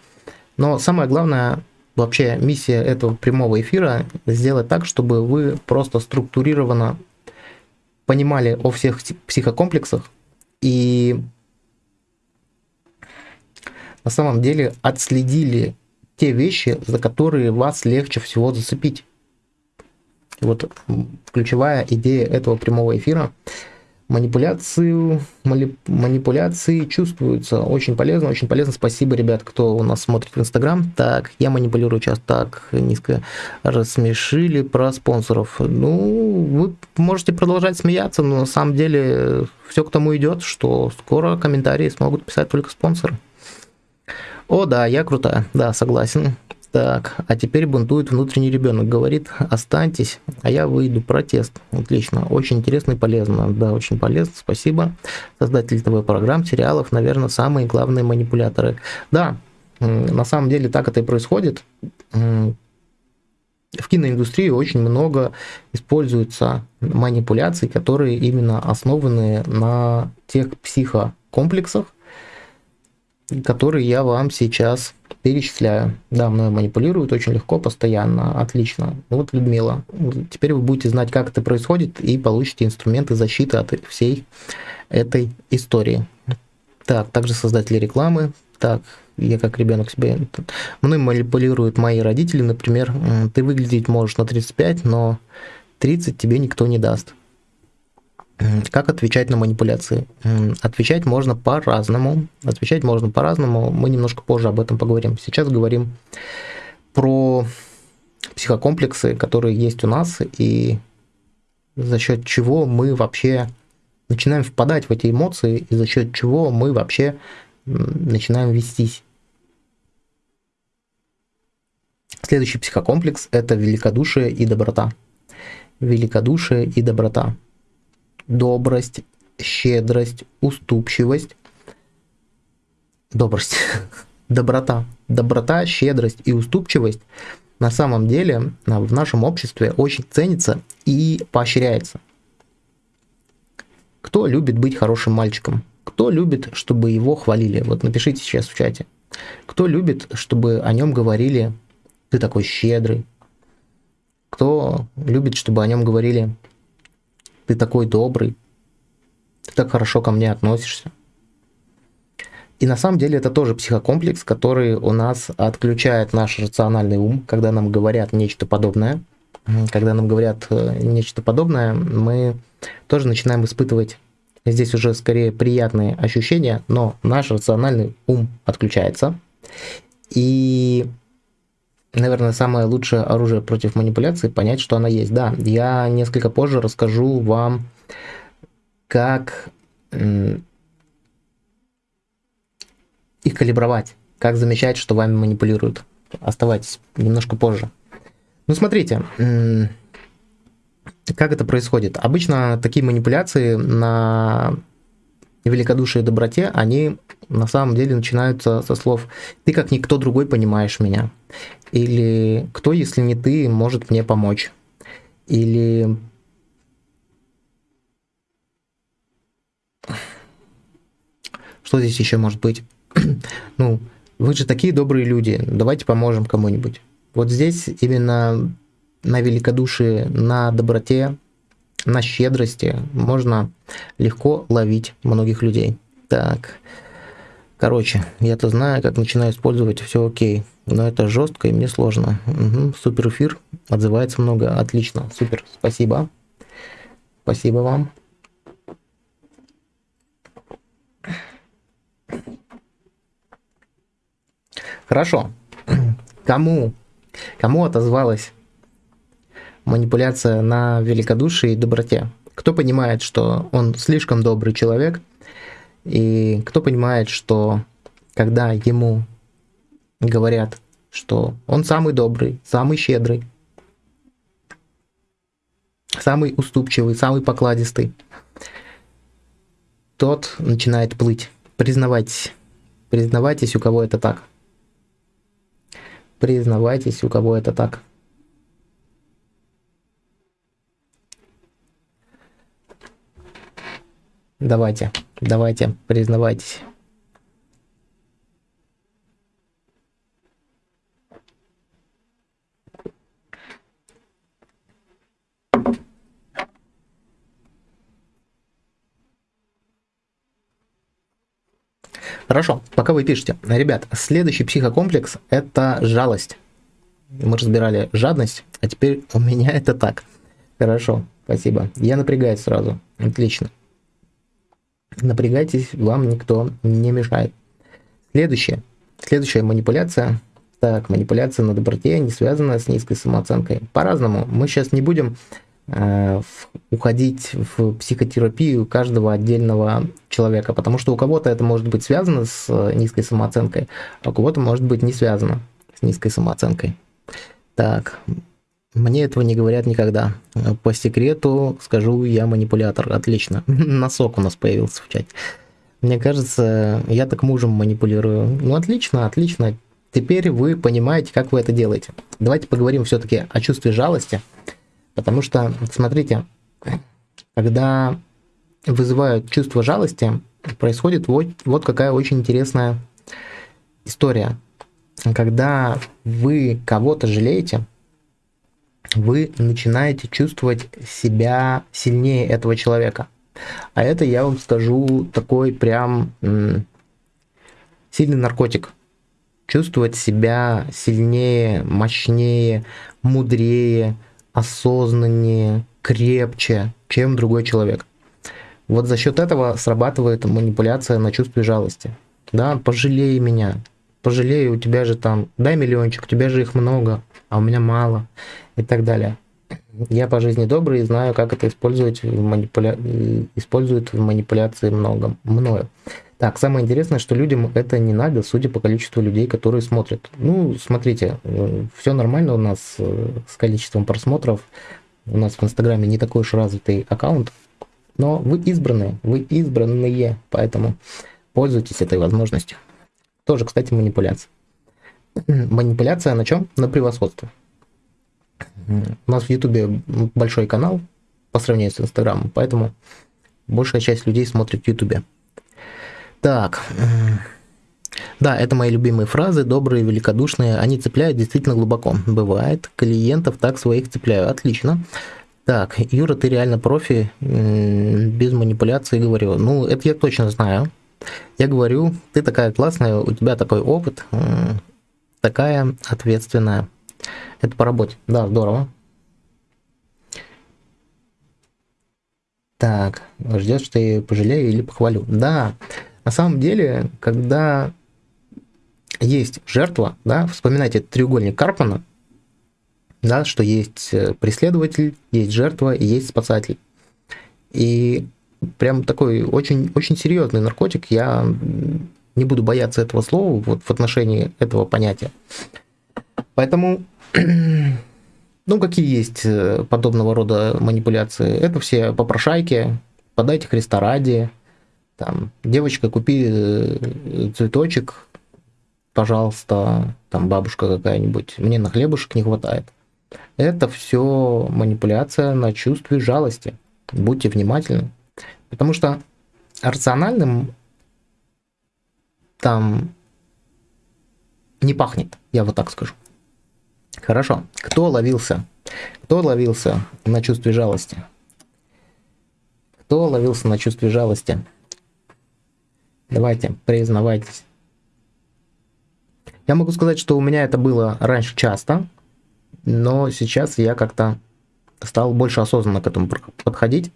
Но самое главное, вообще миссия этого прямого эфира сделать так, чтобы вы просто структурированно понимали о всех психокомплексах и на самом деле отследили те вещи, за которые вас легче всего зацепить. Вот ключевая идея этого прямого эфира Манипуляцию, манипуляции чувствуются. Очень полезно, очень полезно. Спасибо, ребят, кто у нас смотрит в Инстаграм. Так, я манипулирую сейчас так низко. Рассмешили про спонсоров. Ну, вы можете продолжать смеяться, но на самом деле все к тому идет, что скоро комментарии смогут писать только спонсоры. О, да, я крутая. Да, согласен. Так, а теперь бунтует внутренний ребенок. Говорит, останьтесь, а я выйду. Протест. Отлично. Очень интересно и полезно. Да, очень полезно. Спасибо. Создатели ТВ-программ, сериалов, наверное, самые главные манипуляторы. Да, на самом деле так это и происходит. В киноиндустрии очень много используется манипуляций, которые именно основаны на тех психокомплексах, которые я вам сейчас перечисляю. Да, мной манипулируют очень легко, постоянно, отлично. Ну вот, Людмила, теперь вы будете знать, как это происходит, и получите инструменты защиты от всей этой истории. Так, также создатели рекламы. Так, я как ребенок себе... Мной манипулируют мои родители, например, ты выглядеть можешь на 35, но 30 тебе никто не даст. Как отвечать на манипуляции? Отвечать можно по-разному. Отвечать можно по-разному. Мы немножко позже об этом поговорим. Сейчас говорим про психокомплексы, которые есть у нас, и за счет чего мы вообще начинаем впадать в эти эмоции, и за счет чего мы вообще начинаем вестись. Следующий психокомплекс – это великодушие и доброта. Великодушие и доброта добрость, щедрость, уступчивость, добрость, доброта. Доброта, щедрость и уступчивость на самом деле в нашем обществе очень ценится и поощряется. Кто любит быть хорошим мальчиком? Кто любит, чтобы его хвалили? Вот напишите сейчас в чате. Кто любит, чтобы о нем говорили, ты такой щедрый? Кто любит, чтобы о нем говорили, ты такой добрый, ты так хорошо ко мне относишься. И на самом деле это тоже психокомплекс, который у нас отключает наш рациональный ум, когда нам говорят нечто подобное. Когда нам говорят э, нечто подобное, мы тоже начинаем испытывать здесь уже скорее приятные ощущения, но наш рациональный ум отключается. И наверное, самое лучшее оружие против манипуляции понять, что она есть. Да, я несколько позже расскажу вам, как их калибровать, как замечать, что вами манипулируют. Оставайтесь немножко позже. Ну, смотрите, как это происходит. Обычно такие манипуляции на великодушии и доброте, они на самом деле начинаются со слов «ты как никто другой понимаешь меня». Или «кто, если не ты, может мне помочь?» Или что здесь еще может быть? ну, вы же такие добрые люди, давайте поможем кому-нибудь. Вот здесь именно на великодушии, на доброте, на щедрости можно легко ловить многих людей. Так, короче, я-то знаю, как начинаю использовать, все окей. Но это жестко и мне сложно. Угу, супер эфир, отзывается много, отлично, супер, спасибо. Спасибо вам. Хорошо. Кому, кому отозвалась манипуляция на великодушии и доброте. Кто понимает, что он слишком добрый человек, и кто понимает, что когда ему говорят, что он самый добрый, самый щедрый, самый уступчивый, самый покладистый, тот начинает плыть. Признавайтесь. Признавайтесь, у кого это так. Признавайтесь, у кого это так. Давайте, давайте, признавайтесь. Хорошо, пока вы пишете. Ребят, следующий психокомплекс – это жалость. Мы разбирали жадность, а теперь у меня это так. Хорошо, спасибо. Я напрягаюсь сразу. Отлично. Напрягайтесь, вам никто не мешает. Следующее. Следующая манипуляция. Так, манипуляция на доброте не связана с низкой самооценкой. По-разному. Мы сейчас не будем э, уходить в психотерапию каждого отдельного человека, потому что у кого-то это может быть связано с э, низкой самооценкой, а у кого-то может быть не связано с низкой самооценкой. Так, мне этого не говорят никогда. По секрету скажу, я манипулятор. Отлично. Носок у нас появился в чате. Мне кажется, я так мужем манипулирую. Ну, отлично, отлично. Теперь вы понимаете, как вы это делаете. Давайте поговорим все-таки о чувстве жалости. Потому что, смотрите, когда вызывают чувство жалости, происходит вот, вот какая очень интересная история. Когда вы кого-то жалеете, вы начинаете чувствовать себя сильнее этого человека. А это, я вам скажу, такой прям сильный наркотик. Чувствовать себя сильнее, мощнее, мудрее, осознаннее, крепче, чем другой человек. Вот за счет этого срабатывает манипуляция на чувстве жалости. Да, пожалей меня, пожалей, у тебя же там, дай миллиончик, у тебя же их много, а у меня мало и так далее. Я по жизни добрый и знаю, как это использовать в манипуля... используют в манипуляции много, мною. Так, самое интересное, что людям это не надо, судя по количеству людей, которые смотрят. Ну, смотрите, все нормально у нас э, с количеством просмотров. У нас в Инстаграме не такой уж развитый аккаунт, но вы избранные, вы избранные, поэтому пользуйтесь этой возможностью. Тоже, кстати, манипуляция. Манипуляция на чем? На превосходство. У нас в Ютубе большой канал по сравнению с Инстаграмом, поэтому большая часть людей смотрит в Ютубе. Так, да, это мои любимые фразы, добрые, великодушные, они цепляют действительно глубоко. Бывает, клиентов так своих цепляю, отлично. Так, Юра, ты реально профи, без манипуляции говорю. Ну, это я точно знаю. Я говорю, ты такая классная, у тебя такой опыт, такая ответственная. Это по работе. Да, здорово. Так, ждешь, что я пожалею или похвалю. Да, на самом деле, когда есть жертва, да, вспоминайте треугольник Карпмана, да, что есть э, преследователь, есть жертва и есть спасатель. И прям такой очень, очень серьезный наркотик, я не буду бояться этого слова вот в отношении этого понятия. Поэтому ну, какие есть э, подобного рода манипуляции? Это все попрошайки, подайте Христа ради, там, девочка, купи э, цветочек, пожалуйста, там, бабушка какая-нибудь, мне на хлебушек не хватает. Это все манипуляция на чувстве жалости. Будьте внимательны. Потому что рациональным там не пахнет, я вот так скажу. Хорошо. Кто ловился? Кто ловился на чувстве жалости? Кто ловился на чувстве жалости? Давайте, признавайтесь. Я могу сказать, что у меня это было раньше часто, но сейчас я как-то стал больше осознанно к этому подходить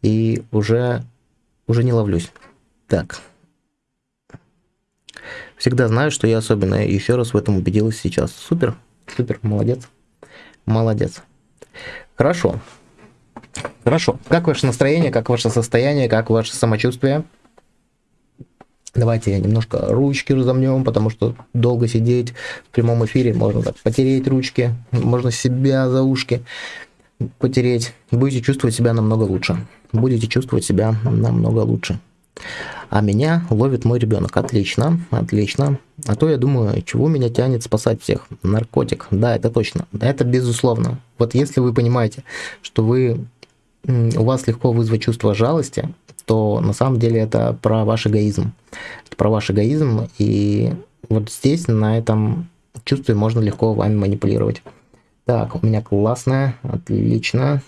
и уже, уже не ловлюсь. Так. Всегда знаю, что я особенная. Еще раз в этом убедилась сейчас. Супер. Супер, молодец. Молодец. Хорошо. Хорошо. Как ваше настроение, как ваше состояние, как ваше самочувствие? Давайте немножко ручки разомнем, потому что долго сидеть в прямом эфире можно так потереть ручки, можно себя за ушки потереть. Будете чувствовать себя намного лучше. Будете чувствовать себя намного лучше. А меня ловит мой ребенок. Отлично, отлично. А то я думаю, чего меня тянет спасать всех? Наркотик. Да, это точно. Это безусловно. Вот если вы понимаете, что вы у вас легко вызвать чувство жалости, то на самом деле это про ваш эгоизм. Это про ваш эгоизм, и вот здесь, на этом чувстве можно легко вами манипулировать. Так, у меня классная, отлично,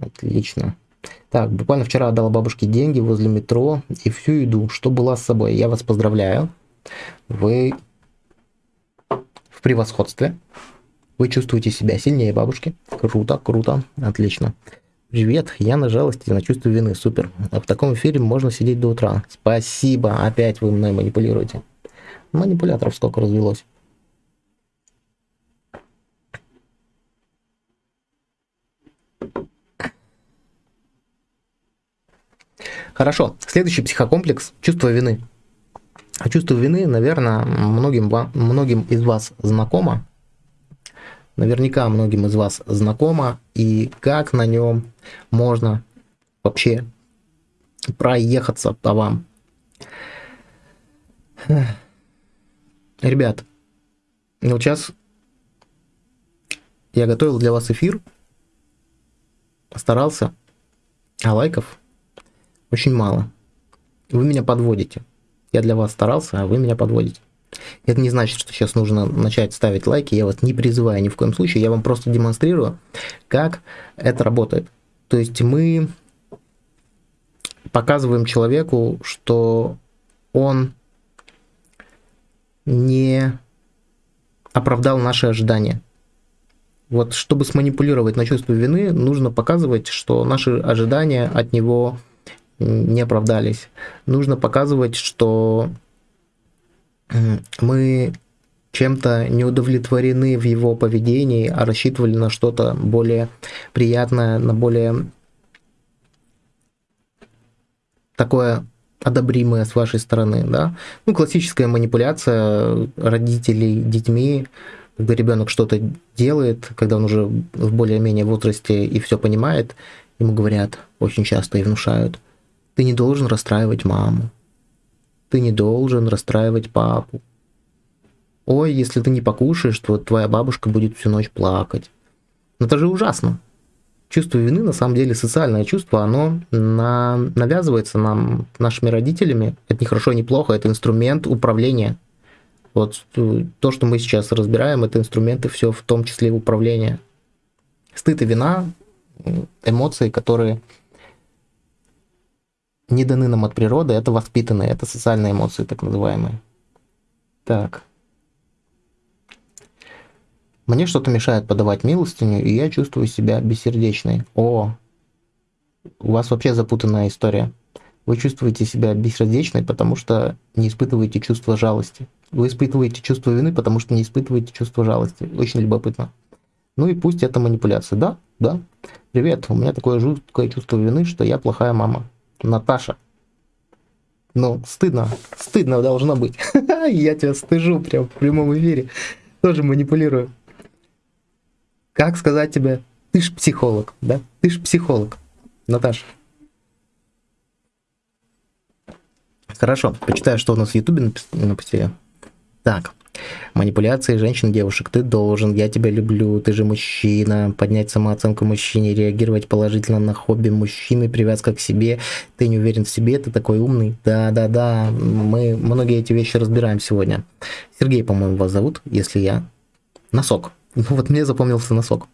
отлично. Так, буквально вчера отдала бабушке деньги возле метро и всю еду, что была с собой. Я вас поздравляю. Вы в превосходстве. Вы чувствуете себя сильнее бабушки. Круто, круто, отлично. Привет, я на жалости, на чувство вины, супер. В таком эфире можно сидеть до утра. Спасибо, опять вы мной манипулируете. Манипуляторов сколько развелось. Хорошо, следующий психокомплекс – чувство вины. А чувство вины, наверное, многим, многим из вас знакомо. Наверняка многим из вас знакомо. И как на нем можно вообще проехаться по вам. Ребят, вот сейчас я готовил для вас эфир, старался, а лайков очень мало. Вы меня подводите. Я для вас старался, а вы меня подводите. Это не значит, что сейчас нужно начать ставить лайки. Я вас не призываю ни в коем случае. Я вам просто демонстрирую, как это работает. То есть мы показываем человеку, что он не оправдал наши ожидания. Вот чтобы сманипулировать на чувство вины, нужно показывать, что наши ожидания от него не оправдались. Нужно показывать, что мы чем-то не удовлетворены в его поведении, а рассчитывали на что-то более приятное, на более такое одобримое с вашей стороны, да. Ну, классическая манипуляция родителей детьми, когда ребенок что-то делает, когда он уже в более-менее возрасте и все понимает, ему говорят очень часто и внушают – ты не должен расстраивать маму. Ты не должен расстраивать папу. Ой, если ты не покушаешь, то твоя бабушка будет всю ночь плакать. Но это же ужасно. Чувство вины, на самом деле, социальное чувство, оно на... навязывается нам, нашими родителями. Это не хорошо, не плохо, это инструмент управления. Вот то, что мы сейчас разбираем, это инструменты все в том числе управления. Стыд и вина, эмоции, которые не даны нам от природы, это воспитанные, это социальные эмоции, так называемые. Так. Мне что-то мешает подавать милостыню, и я чувствую себя бессердечной. О, у вас вообще запутанная история. Вы чувствуете себя бессердечной, потому что не испытываете чувство жалости. Вы испытываете чувство вины, потому что не испытываете чувство жалости. Очень любопытно. Ну и пусть это манипуляция. Да, да. Привет, у меня такое жуткое чувство вины, что я плохая мама. Наташа. Ну, стыдно, стыдно должно быть. Я тебя стыжу прям в прямом эфире. Тоже манипулирую. Как сказать тебе, ты ж психолог, да? Ты ж психолог, Наташа. Хорошо, почитаю, что у нас в Ютубе написали. Так, Манипуляции женщин-девушек. Ты должен, я тебя люблю, ты же мужчина. Поднять самооценку мужчине, реагировать положительно на хобби мужчины, привязка к себе. Ты не уверен в себе, ты такой умный. Да-да-да, мы многие эти вещи разбираем сегодня. Сергей, по-моему, вас зовут, если я... Носок. Ну вот мне запомнился носок.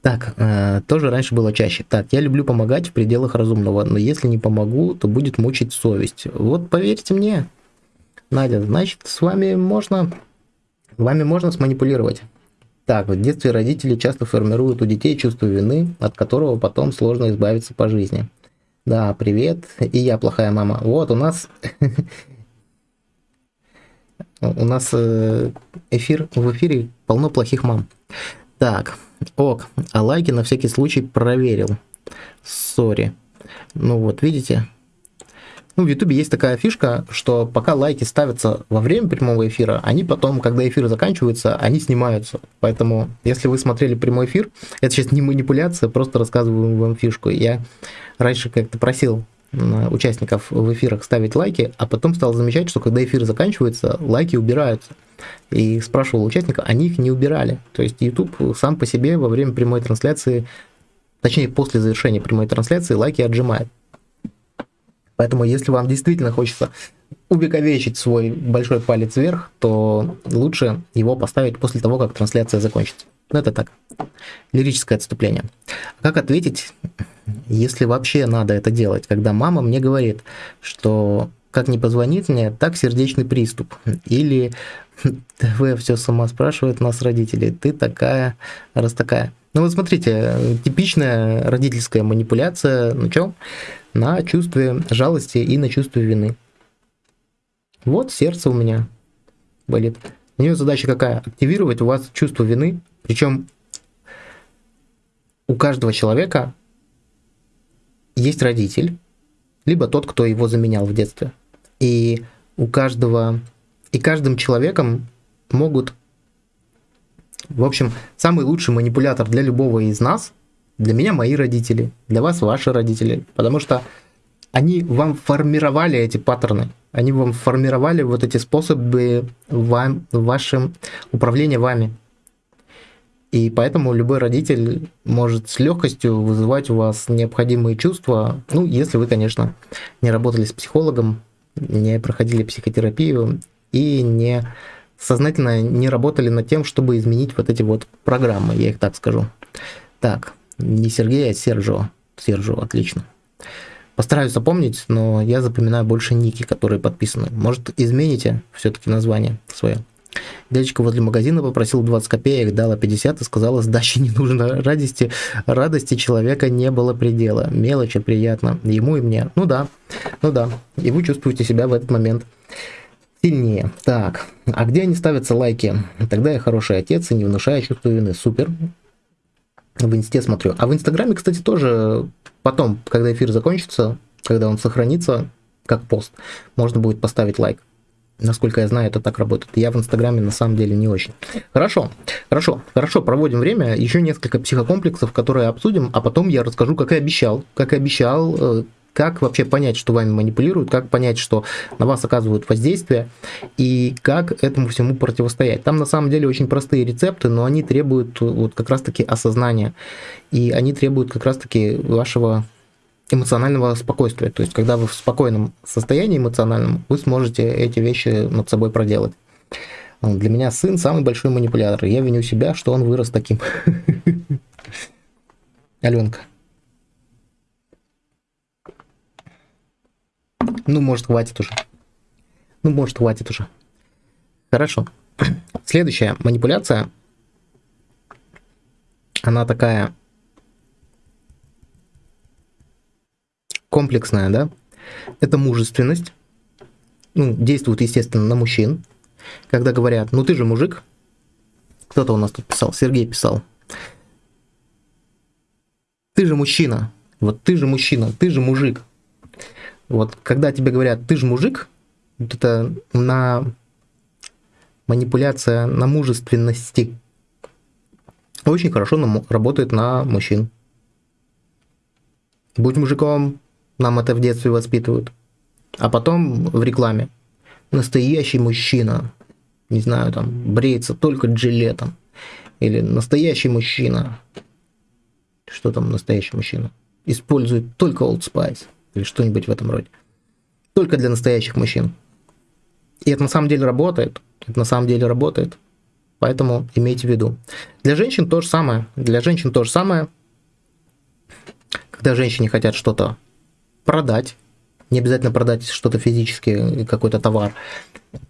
Так, э, тоже раньше было чаще. Так, я люблю помогать в пределах разумного, но если не помогу, то будет мучить совесть. Вот поверьте мне, Надя, значит, с вами можно, вами можно сманипулировать. Так, в детстве родители часто формируют у детей чувство вины, от которого потом сложно избавиться по жизни. Да, привет, и я плохая мама. Вот, у нас... У нас э, эфир, в эфире полно плохих мам. Так, ок, а лайки на всякий случай проверил. Сори. Ну вот, видите, ну, в Ютубе есть такая фишка, что пока лайки ставятся во время прямого эфира, они потом, когда эфир заканчивается, они снимаются. Поэтому, если вы смотрели прямой эфир, это сейчас не манипуляция, просто рассказываю вам фишку. Я раньше как-то просил участников в эфирах ставить лайки, а потом стал замечать, что когда эфир заканчивается, лайки убираются. И спрашивал участника, они их не убирали. То есть YouTube сам по себе во время прямой трансляции, точнее после завершения прямой трансляции, лайки отжимает. Поэтому, если вам действительно хочется увековечить свой большой палец вверх, то лучше его поставить после того, как трансляция закончится. Ну, это так, лирическое отступление. Как ответить, если вообще надо это делать, когда мама мне говорит, что как не позвонит мне, так сердечный приступ. Или ТВ все сама спрашивает нас родители, ты такая, раз такая. Ну вот смотрите, типичная родительская манипуляция на чем? На чувстве жалости и на чувстве вины. Вот сердце у меня болит. У нее задача какая? Активировать у вас чувство вины. Причем у каждого человека есть родитель, либо тот, кто его заменял в детстве. И у каждого, и каждым человеком могут в общем, самый лучший манипулятор для любого из нас, для меня мои родители, для вас ваши родители, потому что они вам формировали эти паттерны, они вам формировали вот эти способы вам, вашим управления вами. И поэтому любой родитель может с легкостью вызывать у вас необходимые чувства, ну, если вы, конечно, не работали с психологом, не проходили психотерапию и не сознательно не работали над тем, чтобы изменить вот эти вот программы, я их так скажу. Так, не Сергей, а Сержо. Сержо, отлично. Постараюсь запомнить, но я запоминаю больше ники, которые подписаны. Может, измените все-таки название свое. Дядечка возле магазина попросил 20 копеек, дала 50 и сказала, сдачи не нужно. Радости, радости человека не было предела. Мелочи приятно. Ему и мне. Ну да, ну да. И вы чувствуете себя в этот момент сильнее. Так, а где они ставятся лайки? Тогда я хороший отец и не внушаю чувство вины. Супер. В инсте смотрю. А в инстаграме, кстати, тоже потом, когда эфир закончится, когда он сохранится, как пост, можно будет поставить лайк. Насколько я знаю, это так работает. Я в Инстаграме на самом деле не очень. Хорошо, хорошо, хорошо, проводим время. Еще несколько психокомплексов, которые обсудим, а потом я расскажу, как и обещал, как и обещал, э, как вообще понять, что вами манипулируют, как понять, что на вас оказывают воздействие, и как этому всему противостоять. Там на самом деле очень простые рецепты, но они требуют вот как раз-таки осознания, и они требуют как раз-таки вашего эмоционального спокойствия. То есть, когда вы в спокойном состоянии эмоциональном, вы сможете эти вещи над собой проделать. Для меня сын самый большой манипулятор. Я виню себя, что он вырос таким. Аленка. Ну, может, хватит уже. Ну, может, хватит уже. Хорошо. Следующая манипуляция. Она такая комплексная, да? Это мужественность. Ну, действует, естественно, на мужчин. Когда говорят, ну ты же мужик. Кто-то у нас тут писал, Сергей писал. Ты же мужчина. Вот ты же мужчина, ты же мужик. Вот когда тебе говорят, ты же мужик, вот это на манипуляция на мужественности очень хорошо нам, работает на мужчин. Будь мужиком, нам это в детстве воспитывают. А потом в рекламе. Настоящий мужчина, не знаю, там, бреется только джилетом. Или настоящий мужчина. Что там настоящий мужчина? Использует только Old Spice или что-нибудь в этом роде. Только для настоящих мужчин. И это на самом деле работает. Это на самом деле работает. Поэтому имейте в виду. Для женщин то же самое. Для женщин то же самое. Когда женщине хотят что-то продать, не обязательно продать что-то физически, какой-то товар,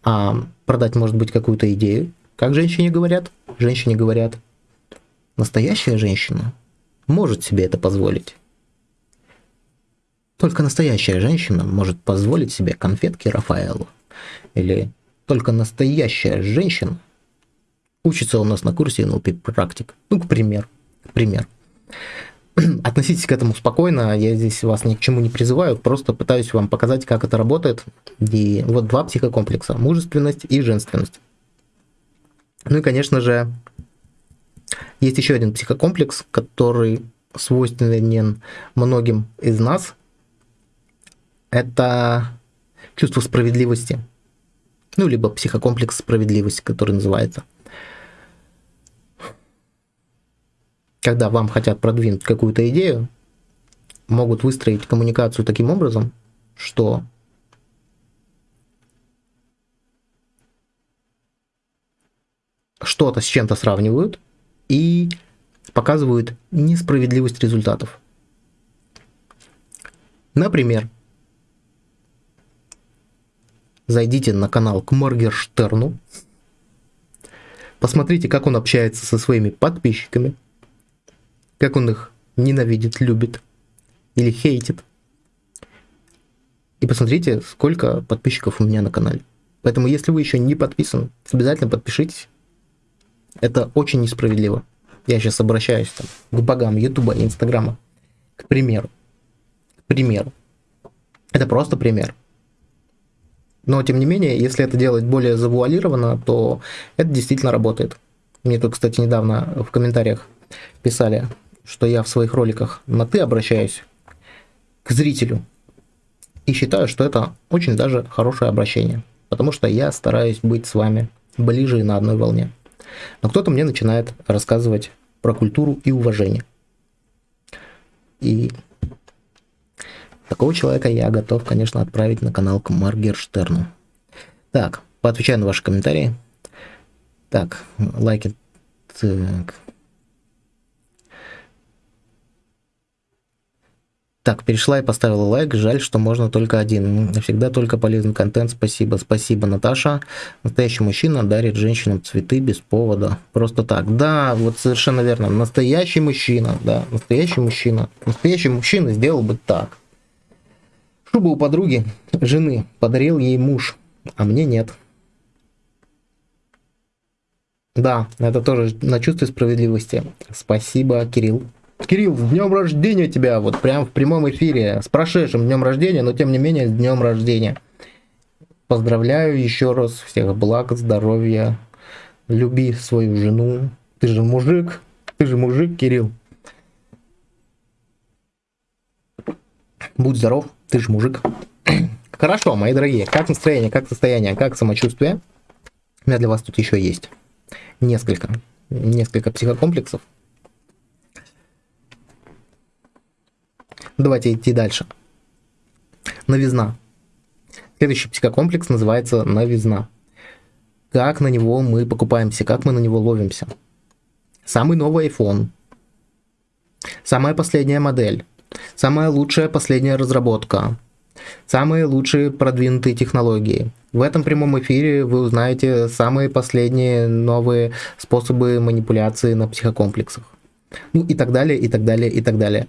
а продать, может быть, какую-то идею. Как женщине говорят? Женщине говорят, настоящая женщина может себе это позволить. Только настоящая женщина может позволить себе конфетки Рафаэлу. Или только настоящая женщина учится у нас на курсе NLP практик. Ну, к примеру. Пример. Относитесь к этому спокойно, я здесь вас ни к чему не призываю, просто пытаюсь вам показать, как это работает. И вот два психокомплекса, мужественность и женственность. Ну и, конечно же, есть еще один психокомплекс, который свойственен многим из нас, это чувство справедливости. Ну, либо психокомплекс справедливости, который называется. Когда вам хотят продвинуть какую-то идею, могут выстроить коммуникацию таким образом, что что-то с чем-то сравнивают и показывают несправедливость результатов. Например, зайдите на канал к Моргерштерну, посмотрите, как он общается со своими подписчиками, как он их ненавидит, любит или хейтит. И посмотрите, сколько подписчиков у меня на канале. Поэтому, если вы еще не подписан, обязательно подпишитесь. Это очень несправедливо. Я сейчас обращаюсь там, к богам Ютуба и Инстаграма. К примеру. К примеру. Это просто пример. Но, тем не менее, если это делать более завуалированно, то это действительно работает. Мне тут, кстати, недавно в комментариях писали, что я в своих роликах на «ты» обращаюсь к зрителю. И считаю, что это очень даже хорошее обращение. Потому что я стараюсь быть с вами ближе и на одной волне. Но кто-то мне начинает рассказывать про культуру и уважение. И такого человека я готов, конечно, отправить на канал к Маргерштерну. Так, поотвечаю на ваши комментарии. Так, лайки. Так. Так, перешла и поставила лайк. Жаль, что можно только один. Всегда только полезный контент. Спасибо. Спасибо, Наташа. Настоящий мужчина дарит женщинам цветы без повода. Просто так. Да, вот совершенно верно. Настоящий мужчина. Да, настоящий мужчина. Настоящий мужчина сделал бы так. Шубу у подруги, жены, подарил ей муж, а мне нет. Да, это тоже на чувстве справедливости. Спасибо, Кирилл. Кирилл, с днем рождения тебя, вот прям в прямом эфире, с прошедшим днем рождения, но тем не менее с днем рождения. Поздравляю еще раз, всех благ, здоровья, люби свою жену. Ты же мужик, ты же мужик, Кирилл. Будь здоров, ты же мужик. Хорошо, мои дорогие, как настроение, как состояние, как самочувствие? У меня для вас тут еще есть несколько, несколько психокомплексов. Давайте идти дальше. Новизна. Следующий психокомплекс называется новизна. Как на него мы покупаемся, как мы на него ловимся. Самый новый iPhone. Самая последняя модель. Самая лучшая последняя разработка. Самые лучшие продвинутые технологии. В этом прямом эфире вы узнаете самые последние новые способы манипуляции на психокомплексах. Ну и так далее, и так далее, и так далее.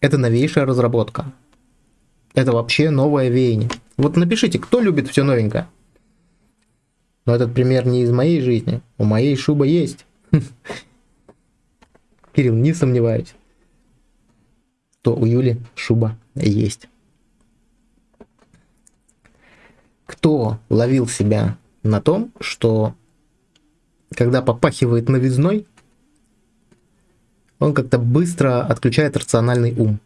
Это новейшая разработка. Это вообще новое веяние. Вот напишите, кто любит все новенькое. Но этот пример не из моей жизни. У моей шуба есть. Кирилл, не сомневаюсь, что у Юли шуба есть. Кто ловил себя на том, что когда попахивает новизной, он как-то быстро отключает рациональный ум.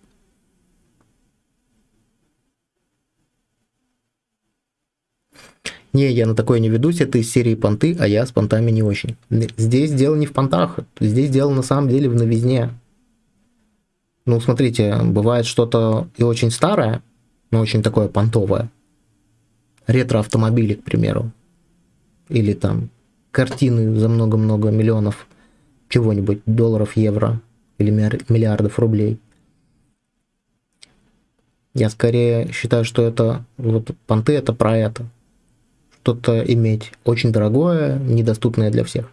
Не, я на такое не ведусь, это из серии понты, а я с понтами не очень. Здесь дело не в понтах, здесь дело на самом деле в новизне. Ну, смотрите, бывает что-то и очень старое, но очень такое понтовое. Ретро-автомобили, к примеру. Или там картины за много-много миллионов чего-нибудь, долларов, евро или миллиардов рублей. Я скорее считаю, что это вот понты это про это. Что-то иметь очень дорогое, недоступное для всех.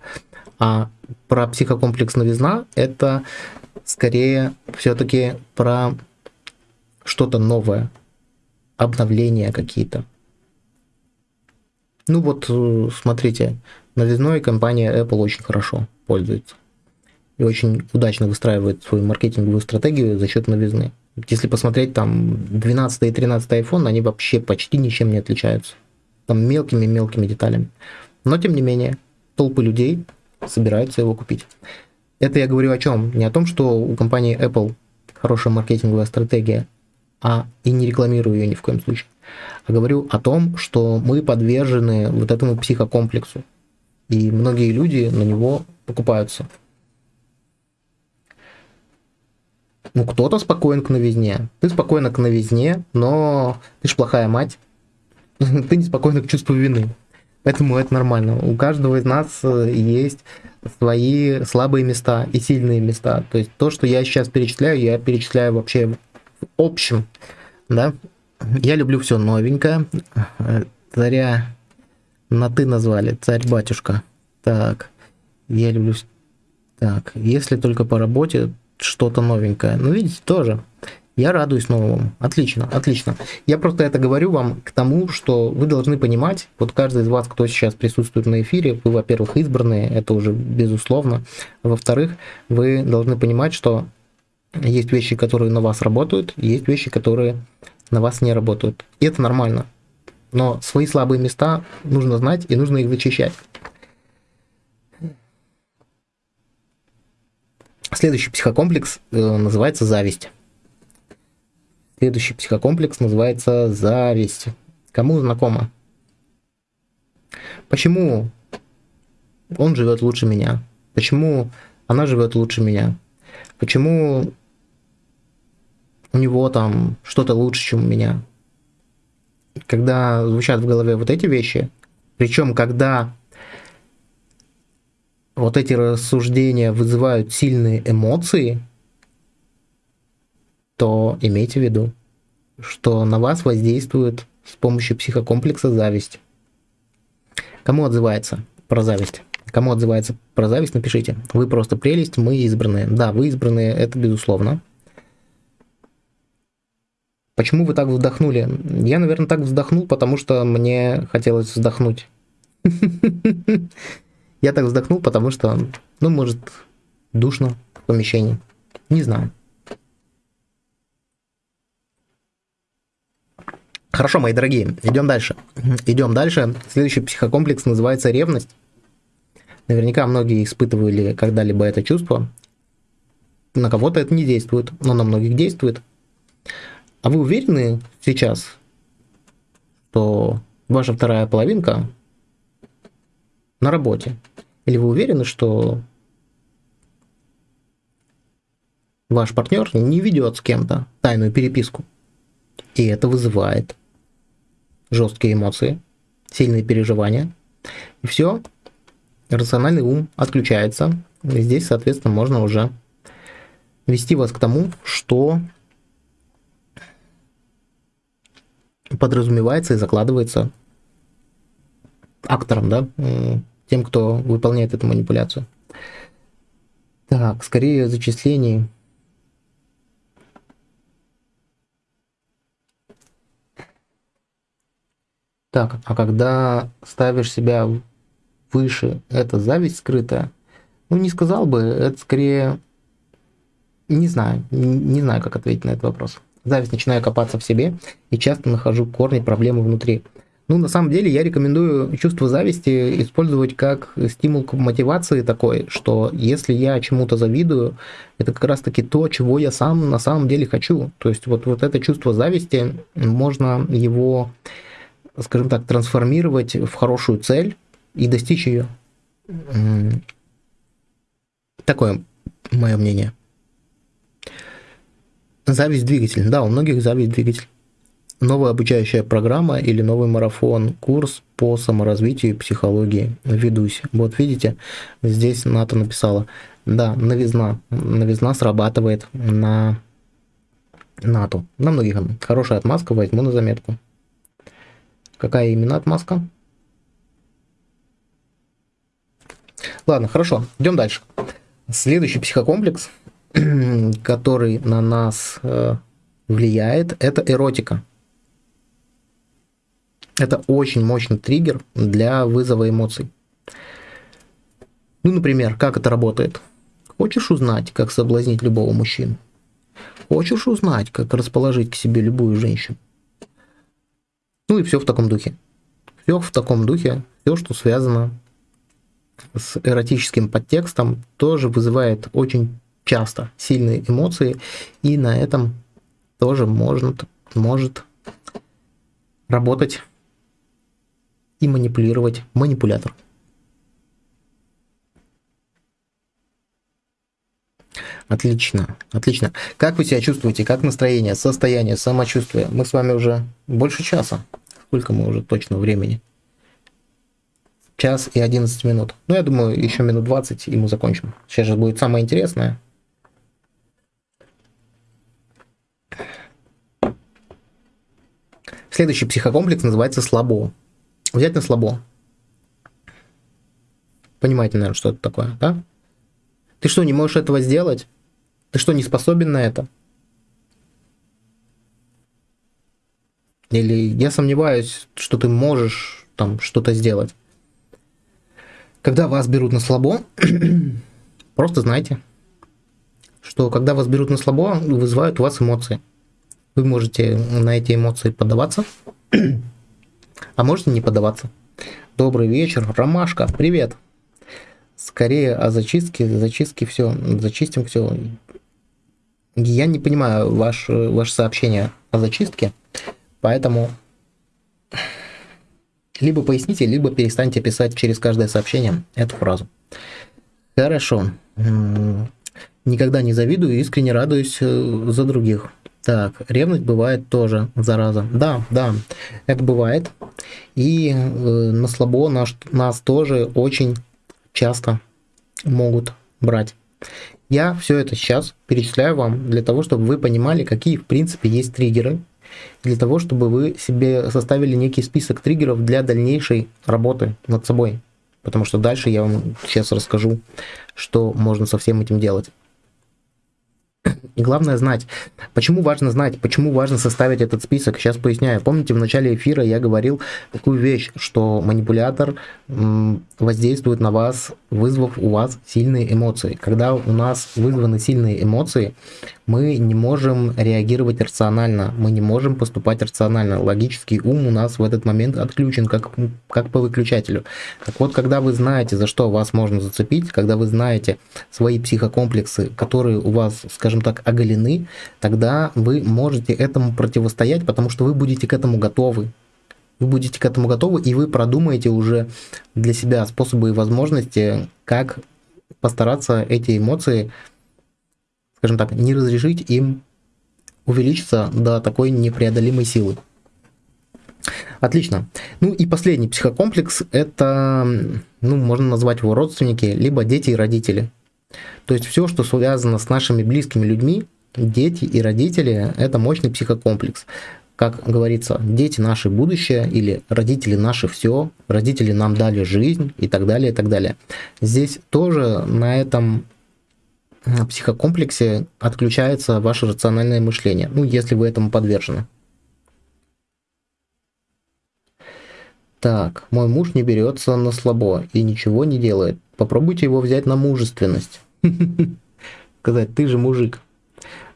А про психокомплекс новизна это скорее все-таки про что-то новое, обновления какие-то. Ну вот, э, смотрите, новизной компания Apple очень хорошо пользуется и очень удачно выстраивает свою маркетинговую стратегию за счет новизны. Если посмотреть там 12 и 13 iPhone, они вообще почти ничем не отличаются. Там мелкими-мелкими деталями. Но тем не менее, толпы людей собираются его купить. Это я говорю о чем? Не о том, что у компании Apple хорошая маркетинговая стратегия, а и не рекламирую ее ни в коем случае. А говорю о том, что мы подвержены вот этому психокомплексу. И многие люди на него покупаются. Ну, кто-то спокоен к новизне. Ты спокойна к новизне, но ты ж плохая мать. Ты не спокойна к чувству вины. Поэтому это нормально. У каждого из нас э, есть свои слабые места и сильные места. То есть то, что я сейчас перечисляю, я перечисляю вообще в общем. Да? Я люблю все новенькое. Царя на ты назвали, царь-батюшка. Так, я люблю... Так, если только по работе, что-то новенькое. Ну, видите, тоже. Я радуюсь новому. Отлично, отлично. Я просто это говорю вам к тому, что вы должны понимать, вот каждый из вас, кто сейчас присутствует на эфире, вы, во-первых, избранные, это уже безусловно. Во-вторых, вы должны понимать, что есть вещи, которые на вас работают, есть вещи, которые на вас не работают. И это нормально. Но свои слабые места нужно знать и нужно их зачищать. Следующий психокомплекс э, называется зависть. Следующий психокомплекс называется зависть. Кому знакомо? Почему он живет лучше меня? Почему она живет лучше меня? Почему у него там что-то лучше, чем у меня? Когда звучат в голове вот эти вещи, причем когда вот эти рассуждения вызывают сильные эмоции – то имейте в виду, что на вас воздействует с помощью психокомплекса зависть. Кому отзывается про зависть? Кому отзывается про зависть, напишите. Вы просто прелесть, мы избранные. Да, вы избранные, это безусловно. Почему вы так вздохнули? Я, наверное, так вздохнул, потому что мне хотелось вздохнуть. Я так вздохнул, потому что, ну, может, душно в помещении. Не знаю. Хорошо, мои дорогие, идем дальше. Идем дальше. Следующий психокомплекс называется ревность. Наверняка многие испытывали когда-либо это чувство. На кого-то это не действует, но на многих действует. А вы уверены сейчас, что ваша вторая половинка на работе? Или вы уверены, что ваш партнер не ведет с кем-то тайную переписку? И это вызывает жесткие эмоции, сильные переживания. И все, рациональный ум отключается. И здесь, соответственно, можно уже вести вас к тому, что подразумевается и закладывается актором, да, тем, кто выполняет эту манипуляцию. Так, скорее зачислений Так, а когда ставишь себя выше, это зависть скрытая? Ну, не сказал бы, это скорее... Не знаю, не знаю, как ответить на этот вопрос. Зависть начинаю копаться в себе и часто нахожу корни проблемы внутри. Ну, на самом деле, я рекомендую чувство зависти использовать как стимул к мотивации такой, что если я чему-то завидую, это как раз-таки то, чего я сам на самом деле хочу. То есть вот, вот это чувство зависти, можно его скажем так, трансформировать в хорошую цель и достичь ее. Такое мое мнение. Зависть двигатель. Да, у многих зависть двигатель. Новая обучающая программа или новый марафон, курс по саморазвитию и психологии. Ведусь. Вот видите, здесь НАТО написала. Да, новизна. Новизна срабатывает на НАТО. На многих. Хорошая отмазка, возьму на заметку. Какая именно отмазка? Ладно, хорошо, идем дальше. Следующий психокомплекс, который на нас э, влияет, это эротика. Это очень мощный триггер для вызова эмоций. Ну, например, как это работает? Хочешь узнать, как соблазнить любого мужчину? Хочешь узнать, как расположить к себе любую женщину? Ну и все в таком духе. Все в таком духе, все, что связано с эротическим подтекстом, тоже вызывает очень часто сильные эмоции, и на этом тоже может, может работать и манипулировать манипулятор. Отлично, отлично. Как вы себя чувствуете? Как настроение, состояние, самочувствие? Мы с вами уже больше часа. Сколько мы уже точно времени? Час и 11 минут. Ну, я думаю, еще минут 20, и мы закончим. Сейчас же будет самое интересное. Следующий психокомплекс называется слабо. Взять на слабо. Понимаете, наверное, что это такое, да? Ты что, не можешь этого сделать? Ты что, не способен на это? Или я сомневаюсь, что ты можешь там что-то сделать. Когда вас берут на слабо, просто знайте, что когда вас берут на слабо, вызывают у вас эмоции. Вы можете на эти эмоции поддаваться, а можете не поддаваться. Добрый вечер, Ромашка, привет. Скорее о зачистке, зачистке все, зачистим все. Я не понимаю ваше, ваше сообщение о зачистке, поэтому либо поясните, либо перестаньте писать через каждое сообщение эту фразу. Хорошо. Никогда не завидую, искренне радуюсь э, за других. Так, ревность бывает тоже, зараза. Да, да, это бывает. И э, на слабо наш, нас тоже очень часто могут брать. Я все это сейчас перечисляю вам для того, чтобы вы понимали, какие в принципе есть триггеры, для того, чтобы вы себе составили некий список триггеров для дальнейшей работы над собой. Потому что дальше я вам сейчас расскажу, что можно со всем этим делать. И главное знать. Почему важно знать? Почему важно составить этот список? Сейчас поясняю. Помните, в начале эфира я говорил такую вещь, что манипулятор воздействует на вас, вызвав у вас сильные эмоции. Когда у нас вызваны сильные эмоции, мы не можем реагировать рационально, мы не можем поступать рационально. Логический ум у нас в этот момент отключен, как, как по выключателю. Так вот, когда вы знаете, за что вас можно зацепить, когда вы знаете свои психокомплексы, которые у вас, скажем так, оголены, тогда вы можете этому противостоять, потому что вы будете к этому готовы. Вы будете к этому готовы, и вы продумаете уже для себя способы и возможности, как постараться эти эмоции скажем так, не разрешить им увеличиться до такой непреодолимой силы. Отлично. Ну и последний психокомплекс – это, ну, можно назвать его родственники, либо дети и родители. То есть все, что связано с нашими близкими людьми, дети и родители – это мощный психокомплекс. Как говорится, дети наше будущее или родители наши все, родители нам дали жизнь и так далее, и так далее. Здесь тоже на этом психокомплексе отключается ваше рациональное мышление, ну, если вы этому подвержены. Так, мой муж не берется на слабо и ничего не делает. Попробуйте его взять на мужественность. Сказать, ты же мужик.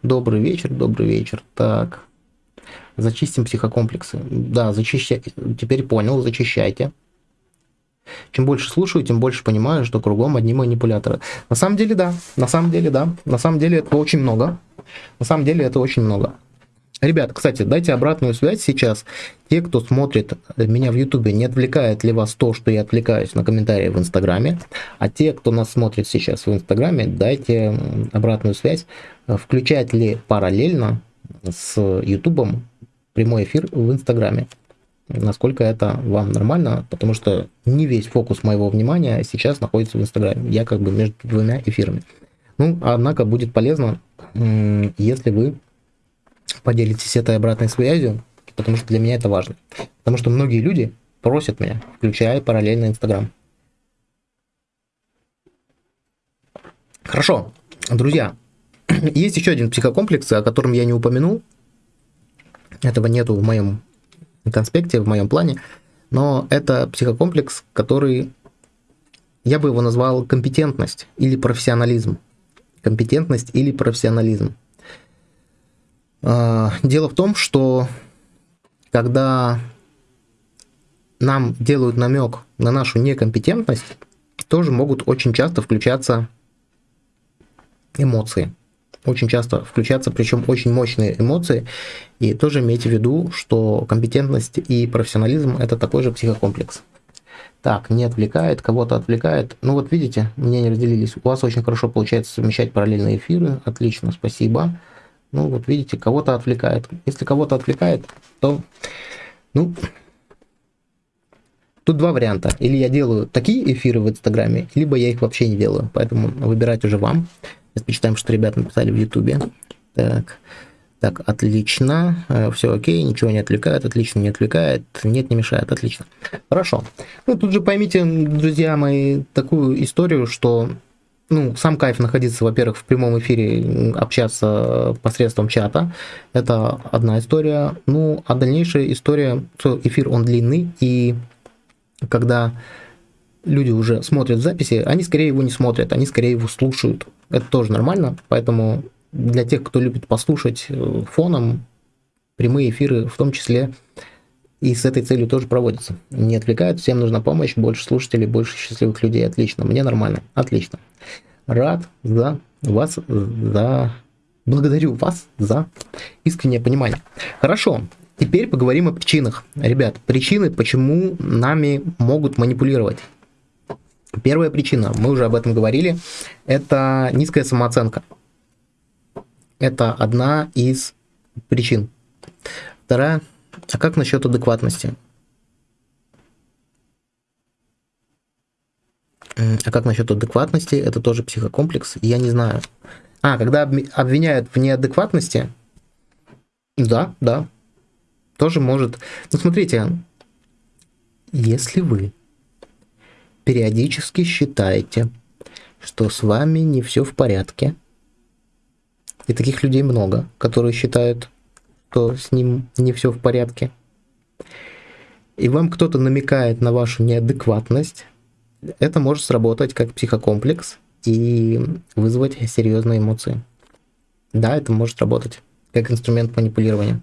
Добрый вечер, добрый вечер. Так, зачистим психокомплексы. Да, зачищайте. Теперь понял, зачищайте. Чем больше слушаю, тем больше понимаю, что кругом одни манипуляторы. На самом деле, да. На самом деле, да. На самом деле, это очень много. На самом деле, это очень много. Ребят, кстати, дайте обратную связь сейчас. Те, кто смотрит меня в Ютубе, не отвлекает ли вас то, что я отвлекаюсь на комментарии в Инстаграме. А те, кто нас смотрит сейчас в Инстаграме, дайте обратную связь. Включает ли параллельно с Ютубом прямой эфир в Инстаграме насколько это вам нормально, потому что не весь фокус моего внимания сейчас находится в Инстаграме. Я как бы между двумя эфирами. Ну, однако будет полезно, если вы поделитесь этой обратной связью, потому что для меня это важно. Потому что многие люди просят меня, включая параллельно Инстаграм. Хорошо, друзья, есть еще один психокомплекс, о котором я не упомянул. Этого нету в моем конспекте, в моем плане, но это психокомплекс, который, я бы его назвал компетентность или профессионализм. Компетентность или профессионализм. А, дело в том, что когда нам делают намек на нашу некомпетентность, тоже могут очень часто включаться эмоции очень часто включаться, причем очень мощные эмоции. И тоже имейте в виду, что компетентность и профессионализм это такой же психокомплекс. Так, не отвлекает, кого-то отвлекает. Ну вот видите, мне не разделились. У вас очень хорошо получается совмещать параллельные эфиры. Отлично, спасибо. Ну вот видите, кого-то отвлекает. Если кого-то отвлекает, то, ну, тут два варианта. Или я делаю такие эфиры в Инстаграме, либо я их вообще не делаю. Поэтому выбирать уже вам. Сейчас почитаем, что ребята написали в Ютубе. Так, так, отлично. Э, Все окей, ничего не отвлекает, отлично не отвлекает. Нет, не мешает, отлично. Хорошо. Ну, тут же поймите, друзья мои, такую историю, что ну, сам кайф находиться, во-первых, в прямом эфире, общаться посредством чата. Это одна история. Ну, а дальнейшая история, что эфир, он длинный, и когда люди уже смотрят записи, они скорее его не смотрят, они скорее его слушают. Это тоже нормально, поэтому для тех, кто любит послушать э, фоном, прямые эфиры в том числе и с этой целью тоже проводятся. Не отвлекают, всем нужна помощь, больше слушателей, больше счастливых людей. Отлично, мне нормально, отлично. Рад за вас, за... Благодарю вас за искреннее понимание. Хорошо, теперь поговорим о причинах. Ребят, причины, почему нами могут манипулировать. Первая причина, мы уже об этом говорили, это низкая самооценка. Это одна из причин. Вторая а как насчет адекватности? А как насчет адекватности? Это тоже психокомплекс? Я не знаю. А, когда обвиняют в неадекватности, да, да, тоже может. Ну, смотрите, если вы периодически считаете, что с вами не все в порядке, и таких людей много, которые считают, что с ним не все в порядке, и вам кто-то намекает на вашу неадекватность, это может сработать как психокомплекс и вызвать серьезные эмоции. Да, это может работать как инструмент манипулирования.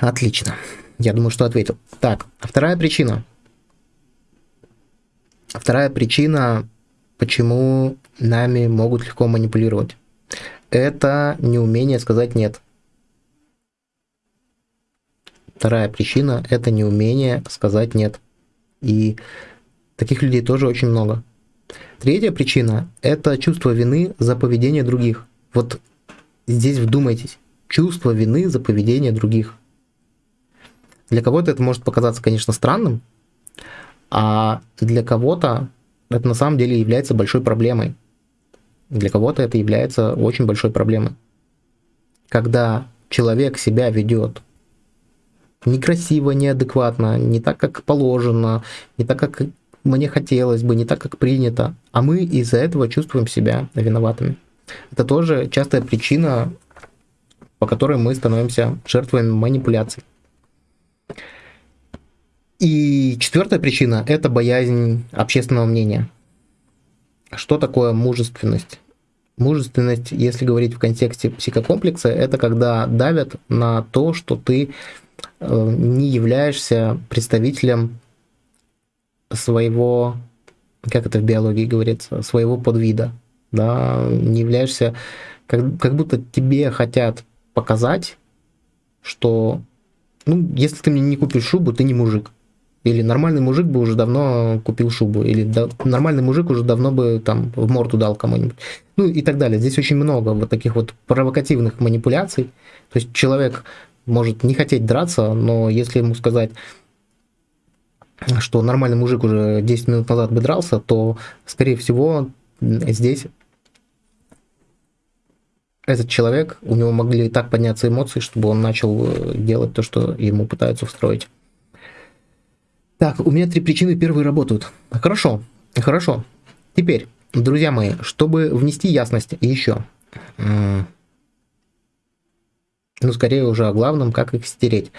Отлично. Я думаю, что ответил. Так, вторая причина. Вторая причина, почему нами могут легко манипулировать это неумение сказать «нет». Вторая причина – это неумение сказать «нет». И таких людей тоже очень много. Третья причина – это чувство вины за поведение других. Вот здесь вдумайтесь. Чувство вины за поведение других. Для кого-то это может показаться, конечно, странным, а для кого-то это на самом деле является большой проблемой. Для кого-то это является очень большой проблемой. Когда человек себя ведет некрасиво, неадекватно, не так, как положено, не так, как мне хотелось бы, не так, как принято, а мы из-за этого чувствуем себя виноватыми. Это тоже частая причина, по которой мы становимся жертвами манипуляций. И четвертая причина – это боязнь общественного мнения – что такое мужественность? Мужественность, если говорить в контексте психокомплекса, это когда давят на то, что ты э, не являешься представителем своего, как это в биологии говорится, своего подвида, да, не являешься, как, как будто тебе хотят показать, что, ну, если ты мне не купишь шубу, ты не мужик. Или нормальный мужик бы уже давно купил шубу. Или да, нормальный мужик уже давно бы там в морду дал кому-нибудь. Ну и так далее. Здесь очень много вот таких вот провокативных манипуляций. То есть человек может не хотеть драться, но если ему сказать, что нормальный мужик уже 10 минут назад бы дрался, то, скорее всего, здесь этот человек, у него могли так подняться эмоции, чтобы он начал э, делать то, что ему пытаются встроить. Так, у меня три причины первые работают. Хорошо, хорошо. Теперь, друзья мои, чтобы внести ясность еще, ну, скорее уже о главном, как их стереть.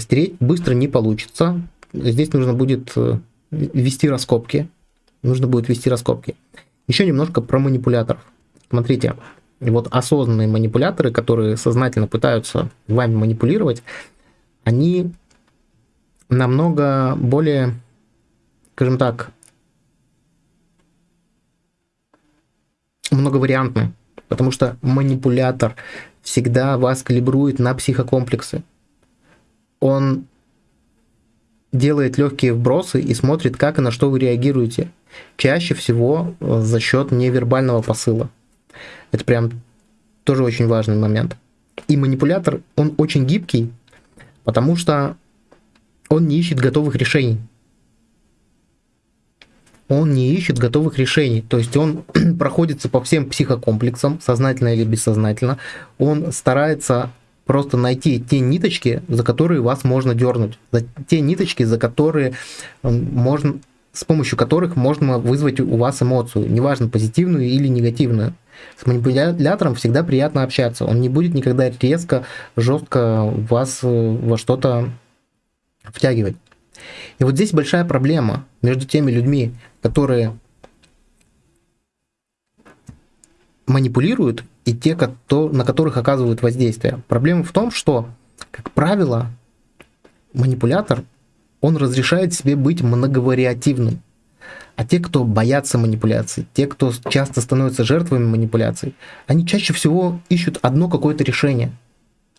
Стереть быстро не получится. Здесь нужно будет э, вести раскопки. Нужно будет вести раскопки. Еще немножко про манипуляторов. Смотрите, вот осознанные манипуляторы, которые сознательно пытаются вами манипулировать, они намного более, скажем так, многовариантны, потому что манипулятор всегда вас калибрует на психокомплексы. Он делает легкие вбросы и смотрит, как и на что вы реагируете. Чаще всего э, за счет невербального посыла. Это прям тоже очень важный момент. И манипулятор, он очень гибкий, потому что он не ищет готовых решений. Он не ищет готовых решений. То есть он проходится по всем психокомплексам, сознательно или бессознательно. Он старается просто найти те ниточки, за которые вас можно дернуть. Те ниточки, за которые можно, с помощью которых можно вызвать у вас эмоцию, неважно, позитивную или негативную. С манипулятором всегда приятно общаться. Он не будет никогда резко, жестко вас э, во что-то втягивать. И вот здесь большая проблема между теми людьми, которые манипулируют, и те, на которых оказывают воздействие. Проблема в том, что, как правило, манипулятор, он разрешает себе быть многовариативным. А те, кто боятся манипуляций, те, кто часто становятся жертвами манипуляций, они чаще всего ищут одно какое-то решение.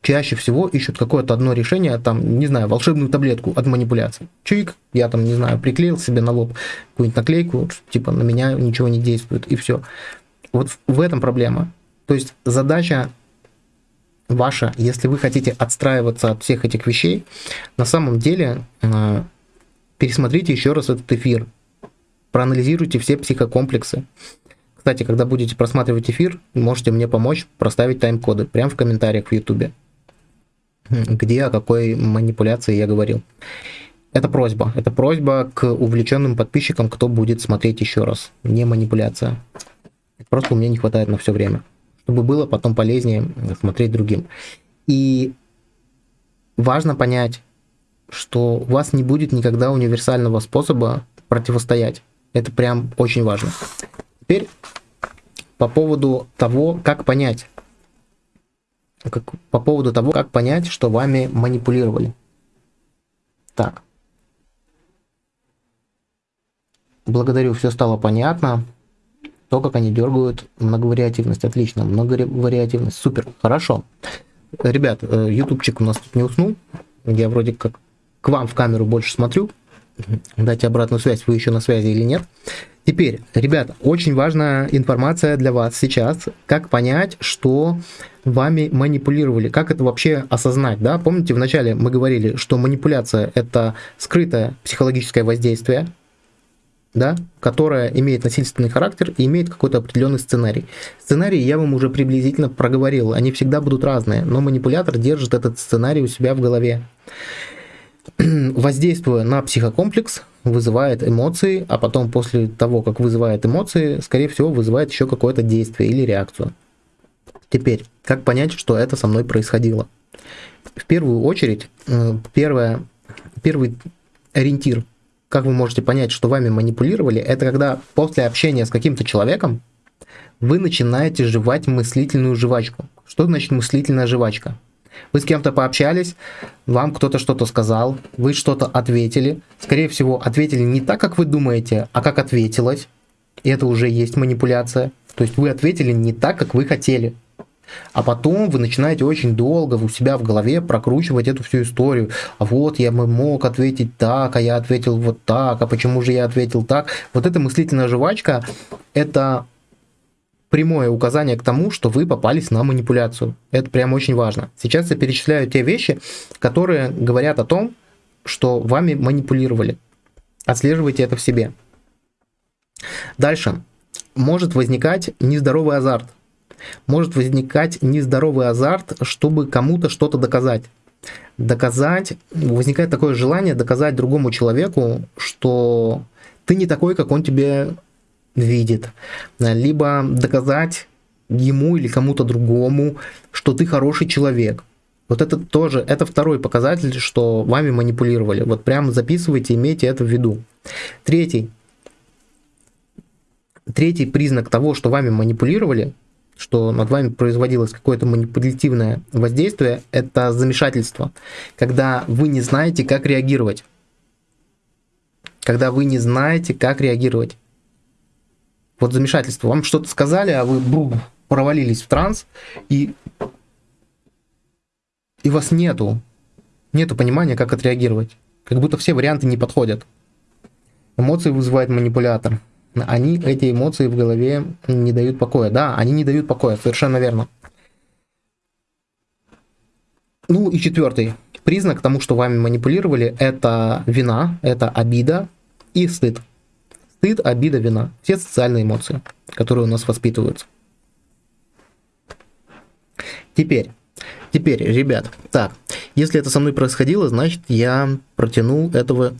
Чаще всего ищут какое-то одно решение, там, не знаю, волшебную таблетку от манипуляций. Чик, я там, не знаю, приклеил себе на лоб какую-нибудь наклейку, типа на меня ничего не действует, и все. Вот в этом проблема. То есть задача ваша, если вы хотите отстраиваться от всех этих вещей, на самом деле э, пересмотрите еще раз этот эфир, проанализируйте все психокомплексы. Кстати, когда будете просматривать эфир, можете мне помочь проставить тайм-коды прямо в комментариях в YouTube, где о какой манипуляции я говорил. Это просьба. Это просьба к увлеченным подписчикам, кто будет смотреть еще раз. Не манипуляция. Просто у меня не хватает на все время, чтобы было потом полезнее смотреть другим. И важно понять, что у вас не будет никогда универсального способа противостоять. Это прям очень важно. Теперь по поводу того, как понять, как, по поводу того, как понять, что вами манипулировали. Так. Благодарю, все стало понятно то, как они дергают многовариативность. Отлично, многовариативность. Супер, хорошо. Ребят, э, ютубчик у нас тут не уснул. Я вроде как к вам в камеру больше смотрю. Дайте обратную связь, вы еще на связи или нет. Теперь, ребята, очень важная информация для вас сейчас. Как понять, что вами манипулировали, как это вообще осознать, да? Помните, вначале мы говорили, что манипуляция это скрытое психологическое воздействие, да, которая имеет насильственный характер и имеет какой-то определенный сценарий. Сценарий я вам уже приблизительно проговорил, они всегда будут разные, но манипулятор держит этот сценарий у себя в голове. Воздействуя на психокомплекс, вызывает эмоции, а потом после того, как вызывает эмоции, скорее всего, вызывает еще какое-то действие или реакцию. Теперь, как понять, что это со мной происходило? В первую очередь, э, первое, первый ориентир как вы можете понять, что вами манипулировали, это когда после общения с каким-то человеком вы начинаете жевать мыслительную жвачку. Что значит мыслительная жвачка? Вы с кем-то пообщались, вам кто-то что-то сказал, вы что-то ответили. Скорее всего, ответили не так, как вы думаете, а как ответилось. И это уже есть манипуляция. То есть вы ответили не так, как вы хотели. А потом вы начинаете очень долго у себя в голове прокручивать эту всю историю. А вот я мог ответить так, а я ответил вот так, а почему же я ответил так. Вот эта мыслительная жвачка, это прямое указание к тому, что вы попались на манипуляцию. Это прям очень важно. Сейчас я перечисляю те вещи, которые говорят о том, что вами манипулировали. Отслеживайте это в себе. Дальше. Может возникать нездоровый азарт – может возникать нездоровый азарт, чтобы кому-то что-то доказать. Доказать, возникает такое желание доказать другому человеку, что ты не такой, как он тебе видит. Либо доказать ему или кому-то другому, что ты хороший человек. Вот это тоже, это второй показатель, что вами манипулировали. Вот прям записывайте, имейте это в виду. Третий. Третий признак того, что вами манипулировали, что над вами производилось какое-то манипулятивное воздействие, это замешательство, когда вы не знаете, как реагировать. Когда вы не знаете, как реагировать. Вот замешательство. Вам что-то сказали, а вы бру, провалились в транс, и, и вас нету. Нету понимания, как отреагировать. Как будто все варианты не подходят. Эмоции вызывает манипулятор они, эти эмоции в голове не дают покоя. Да, они не дают покоя, совершенно верно. Ну и четвертый признак тому, что вами манипулировали, это вина, это обида и стыд. Стыд, обида, вина. Все социальные эмоции, которые у нас воспитываются. Теперь, теперь, ребят, так, если это со мной происходило, значит я протянул этого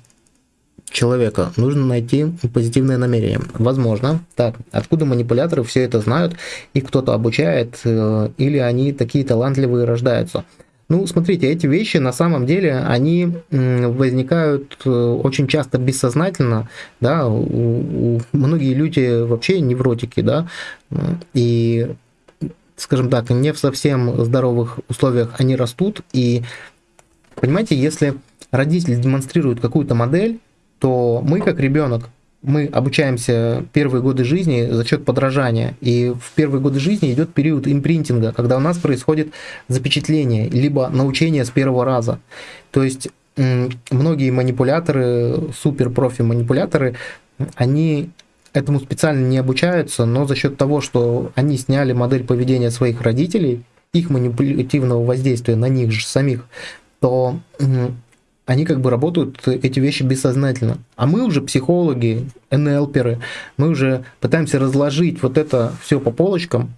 человека нужно найти позитивное намерение. Возможно. Так, откуда манипуляторы все это знают, их кто-то обучает, э, или они такие талантливые рождаются. Ну, смотрите, эти вещи на самом деле, они возникают э, очень часто бессознательно, да, у, у, многие люди вообще невротики, да, и, скажем так, не в совсем здоровых условиях они растут, и, понимаете, если родитель демонстрирует какую-то модель, то мы, как ребенок, мы обучаемся первые годы жизни за счет подражания. И в первые годы жизни идет период импринтинга, когда у нас происходит запечатление, либо научение с первого раза. То есть многие манипуляторы, супер-профи манипуляторы, они этому специально не обучаются, но за счет того, что они сняли модель поведения своих родителей, их манипулятивного воздействия на них же самих, то они как бы работают эти вещи бессознательно. А мы уже психологи, НЛперы, мы уже пытаемся разложить вот это все по полочкам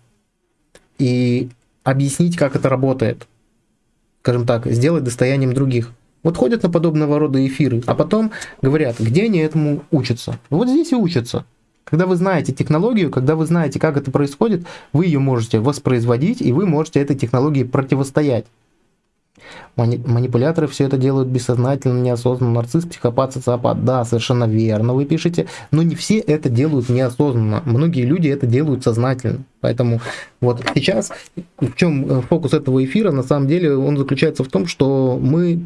и объяснить, как это работает. Скажем так, сделать достоянием других. Вот ходят на подобного рода эфиры, а потом говорят, где они этому учатся. Вот здесь и учатся. Когда вы знаете технологию, когда вы знаете, как это происходит, вы ее можете воспроизводить, и вы можете этой технологии противостоять. Мани манипуляторы все это делают бессознательно, неосознанно. Нарцисс, психопат, социопат. Да, совершенно верно вы пишете. Но не все это делают неосознанно. Многие люди это делают сознательно. Поэтому вот сейчас, в чем э, фокус этого эфира, на самом деле, он заключается в том, что мы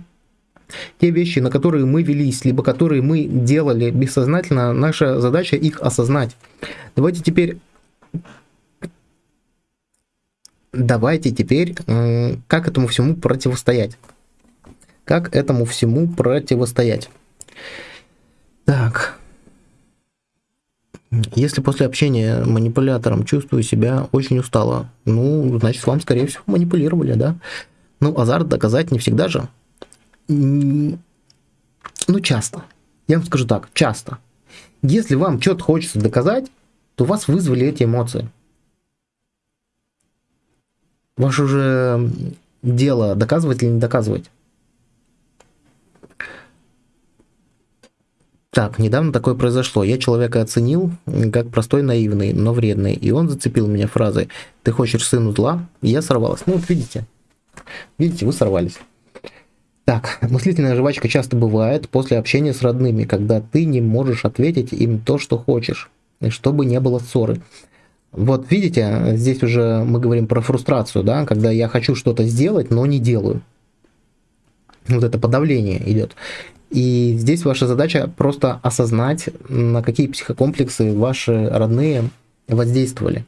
те вещи, на которые мы велись, либо которые мы делали бессознательно, наша задача их осознать. Давайте теперь давайте теперь, как этому всему противостоять? Как этому всему противостоять? Так. Если после общения манипулятором чувствую себя очень устало, ну, значит, вам, скорее всего, манипулировали, да? Ну, азарт доказать не всегда же. Ну, часто. Я вам скажу так, часто. Если вам что-то хочется доказать, то вас вызвали эти эмоции. Ваше уже дело доказывать или не доказывать. Так, недавно такое произошло. Я человека оценил как простой, наивный, но вредный. И он зацепил меня фразой «Ты хочешь сыну зла?» И я сорвалась. Ну вот видите. Видите, вы сорвались. Так, мыслительная жвачка часто бывает после общения с родными, когда ты не можешь ответить им то, что хочешь, чтобы не было ссоры. Вот видите, здесь уже мы говорим про фрустрацию, да, когда я хочу что-то сделать, но не делаю. Вот это подавление идет. И здесь ваша задача просто осознать, на какие психокомплексы ваши родные воздействовали.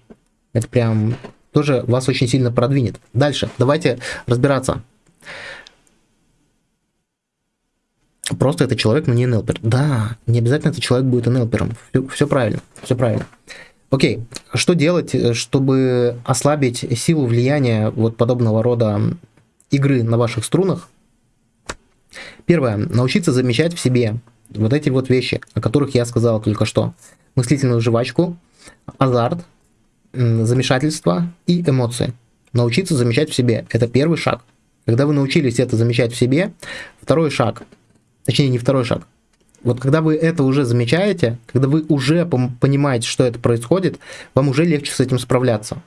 Это прям тоже вас очень сильно продвинет. Дальше, давайте разбираться. Просто это человек, но не НЛПер. Да, не обязательно этот человек будет НЛПером. Все, все правильно, все правильно. Окей, что делать, э, чтобы ослабить силу влияния вот подобного рода игры на ваших струнах? Первое, научиться замечать в себе вот эти вот вещи, о которых я сказал только что. Мыслительную жвачку, азарт, замешательство и эмоции. Научиться замечать в себе. Это первый шаг. Когда вы научились это замечать в себе, второй шаг, точнее не второй шаг, вот когда вы это уже замечаете, когда вы уже понимаете, что это происходит, вам уже легче с этим справляться.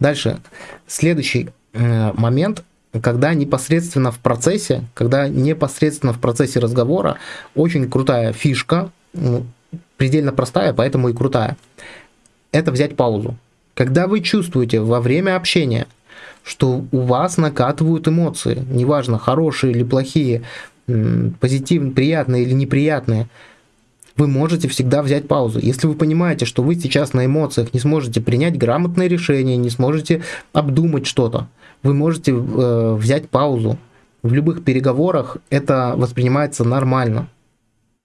Дальше, следующий э, момент, когда непосредственно в процессе, когда непосредственно в процессе разговора, очень крутая фишка, ну, предельно простая, поэтому и крутая, это взять паузу. Когда вы чувствуете во время общения, что у вас накатывают эмоции, неважно, хорошие или плохие, позитивные, приятные или неприятные, вы можете всегда взять паузу. Если вы понимаете, что вы сейчас на эмоциях не сможете принять грамотное решение, не сможете обдумать что-то, вы можете э, взять паузу. В любых переговорах это воспринимается нормально.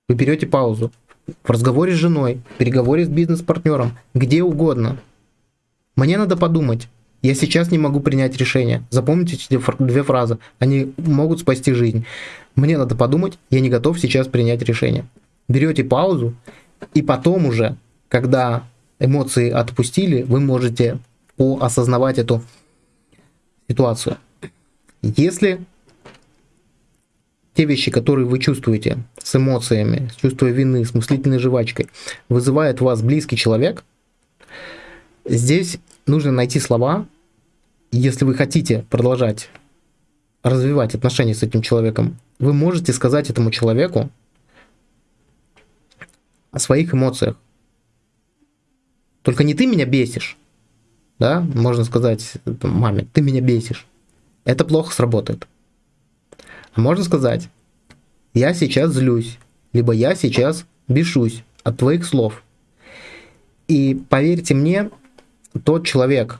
Вы берете паузу. В разговоре с женой, в переговоре с бизнес-партнером, где угодно. Мне надо подумать. Я сейчас не могу принять решение. Запомните эти две фразы. Они могут спасти жизнь. Мне надо подумать, я не готов сейчас принять решение. Берете паузу, и потом уже, когда эмоции отпустили, вы можете осознавать эту ситуацию. Если те вещи, которые вы чувствуете с эмоциями, с чувством вины, с мыслительной жвачкой, вызывает вас близкий человек, здесь нужно найти слова, если вы хотите продолжать развивать отношения с этим человеком, вы можете сказать этому человеку о своих эмоциях. Только не ты меня бесишь, да, можно сказать маме, ты меня бесишь. Это плохо сработает. А можно сказать, я сейчас злюсь, либо я сейчас бешусь от твоих слов. И поверьте мне, тот человек,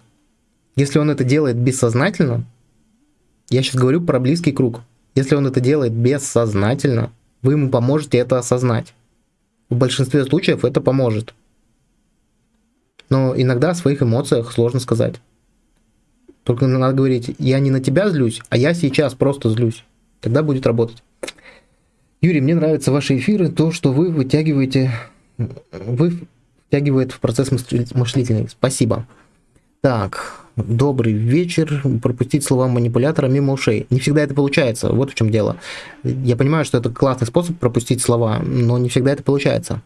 если он это делает бессознательно, я сейчас говорю про близкий круг, если он это делает бессознательно, вы ему поможете это осознать. В большинстве случаев это поможет. Но иногда о своих эмоциях сложно сказать. Только надо говорить, я не на тебя злюсь, а я сейчас просто злюсь. Тогда будет работать. Юрий, мне нравятся ваши эфиры, то, что вы вытягиваете, вы втягивает в процесс мыслительный. Спасибо. Так, добрый вечер, пропустить слова манипулятора мимо ушей. Не всегда это получается, вот в чем дело. Я понимаю, что это классный способ пропустить слова, но не всегда это получается.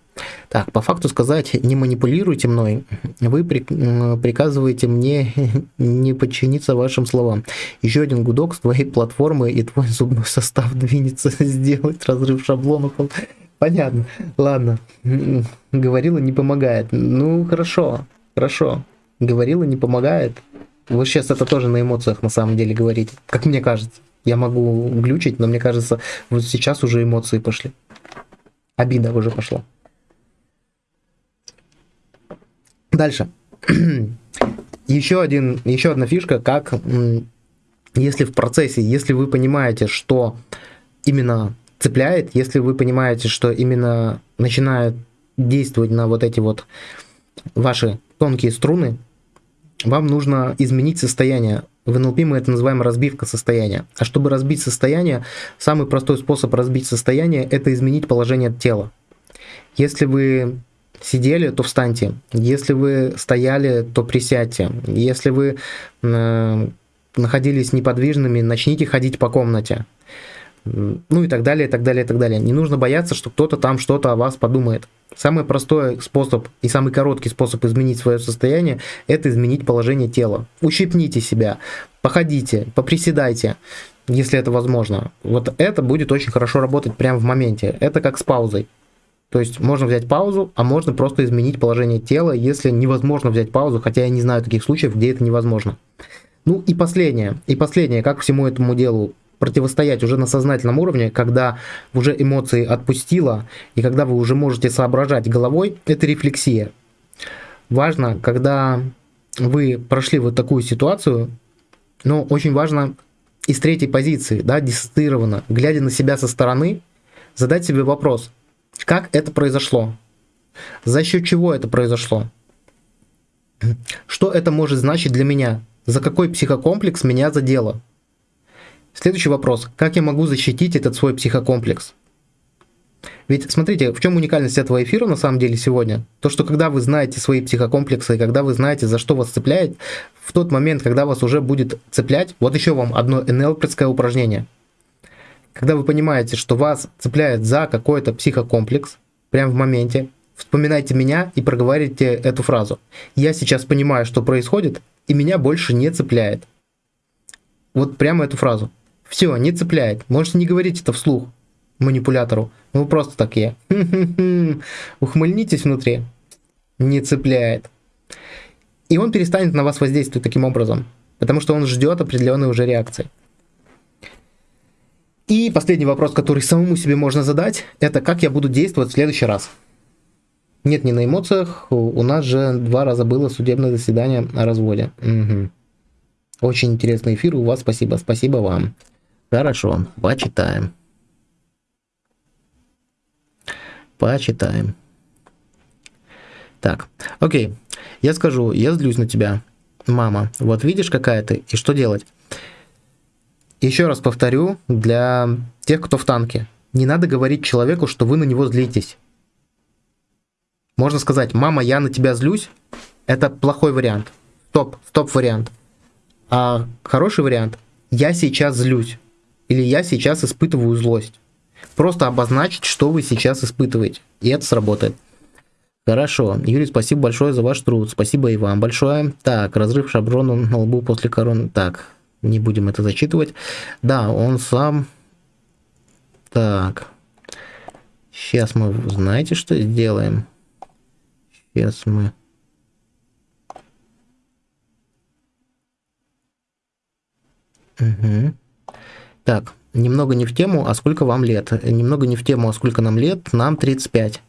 Так, по факту сказать, не манипулируйте мной, вы приказываете мне не подчиниться вашим словам. Еще один гудок с твоей платформы и твой зубной состав двинется сделать разрыв шаблонов. Понятно, ладно. Говорила не помогает. Ну, хорошо, хорошо. Говорила не помогает. Вы сейчас это тоже на эмоциях на самом деле говорите. Как мне кажется. Я могу глючить, но мне кажется, вот сейчас уже эмоции пошли. Обида уже пошла. Дальше. еще, один, еще одна фишка, как если в процессе, если вы понимаете, что именно цепляет, если вы понимаете, что именно начинает действовать на вот эти вот ваши тонкие струны, вам нужно изменить состояние. В НЛП мы это называем разбивка состояния. А чтобы разбить состояние, самый простой способ разбить состояние – это изменить положение тела. Если вы сидели, то встаньте. Если вы стояли, то присядьте. Если вы э, находились неподвижными, начните ходить по комнате. Ну и так далее, и так далее, и так далее. Не нужно бояться, что кто-то там что-то о вас подумает. Самый простой способ и самый короткий способ изменить свое состояние – это изменить положение тела. Ущипните себя, походите, поприседайте, если это возможно. Вот это будет очень хорошо работать прямо в моменте. Это как с паузой. То есть можно взять паузу, а можно просто изменить положение тела, если невозможно взять паузу, хотя я не знаю таких случаев, где это невозможно. Ну и последнее, и последнее, как всему этому делу противостоять уже на сознательном уровне, когда уже эмоции отпустила, и когда вы уже можете соображать головой, это рефлексия. Важно, когда вы прошли вот такую ситуацию, но очень важно из третьей позиции, да, диссоциированно, глядя на себя со стороны, задать себе вопрос, как это произошло, за счет чего это произошло, что это может значить для меня, за какой психокомплекс меня задело, Следующий вопрос. Как я могу защитить этот свой психокомплекс? Ведь смотрите, в чем уникальность этого эфира на самом деле сегодня? То, что когда вы знаете свои психокомплексы, когда вы знаете, за что вас цепляет, в тот момент, когда вас уже будет цеплять, вот еще вам одно НЛПское упражнение. Когда вы понимаете, что вас цепляет за какой-то психокомплекс, прямо в моменте, вспоминайте меня и проговорите эту фразу. Я сейчас понимаю, что происходит, и меня больше не цепляет. Вот прямо эту фразу. Все, не цепляет. Можете не говорить это вслух манипулятору. Ну, просто такие. Ухмыльнитесь внутри. Не цепляет. И он перестанет на вас воздействовать таким образом. Потому что он ждет определенной уже реакции. И последний вопрос, который самому себе можно задать, это как я буду действовать в следующий раз. Нет, не на эмоциях. У нас же два раза было судебное заседание о разводе. Угу. Очень интересный эфир у вас. Спасибо. Спасибо вам. Хорошо, почитаем. Почитаем. Так, окей. Я скажу, я злюсь на тебя, мама. Вот видишь, какая ты, и что делать? Еще раз повторю, для тех, кто в танке. Не надо говорить человеку, что вы на него злитесь. Можно сказать, мама, я на тебя злюсь. Это плохой вариант. Стоп, стоп вариант. А хороший вариант, я сейчас злюсь. Или я сейчас испытываю злость. Просто обозначить, что вы сейчас испытываете. И это сработает. Хорошо. Юрий, спасибо большое за ваш труд. Спасибо и вам большое. Так, разрыв шаблона на лбу после короны. Так, не будем это зачитывать. Да, он сам... Так. Сейчас мы, знаете, что сделаем? Сейчас мы... Угу. Так, немного не в тему, а сколько вам лет? Немного не в тему, а сколько нам лет? Нам 35.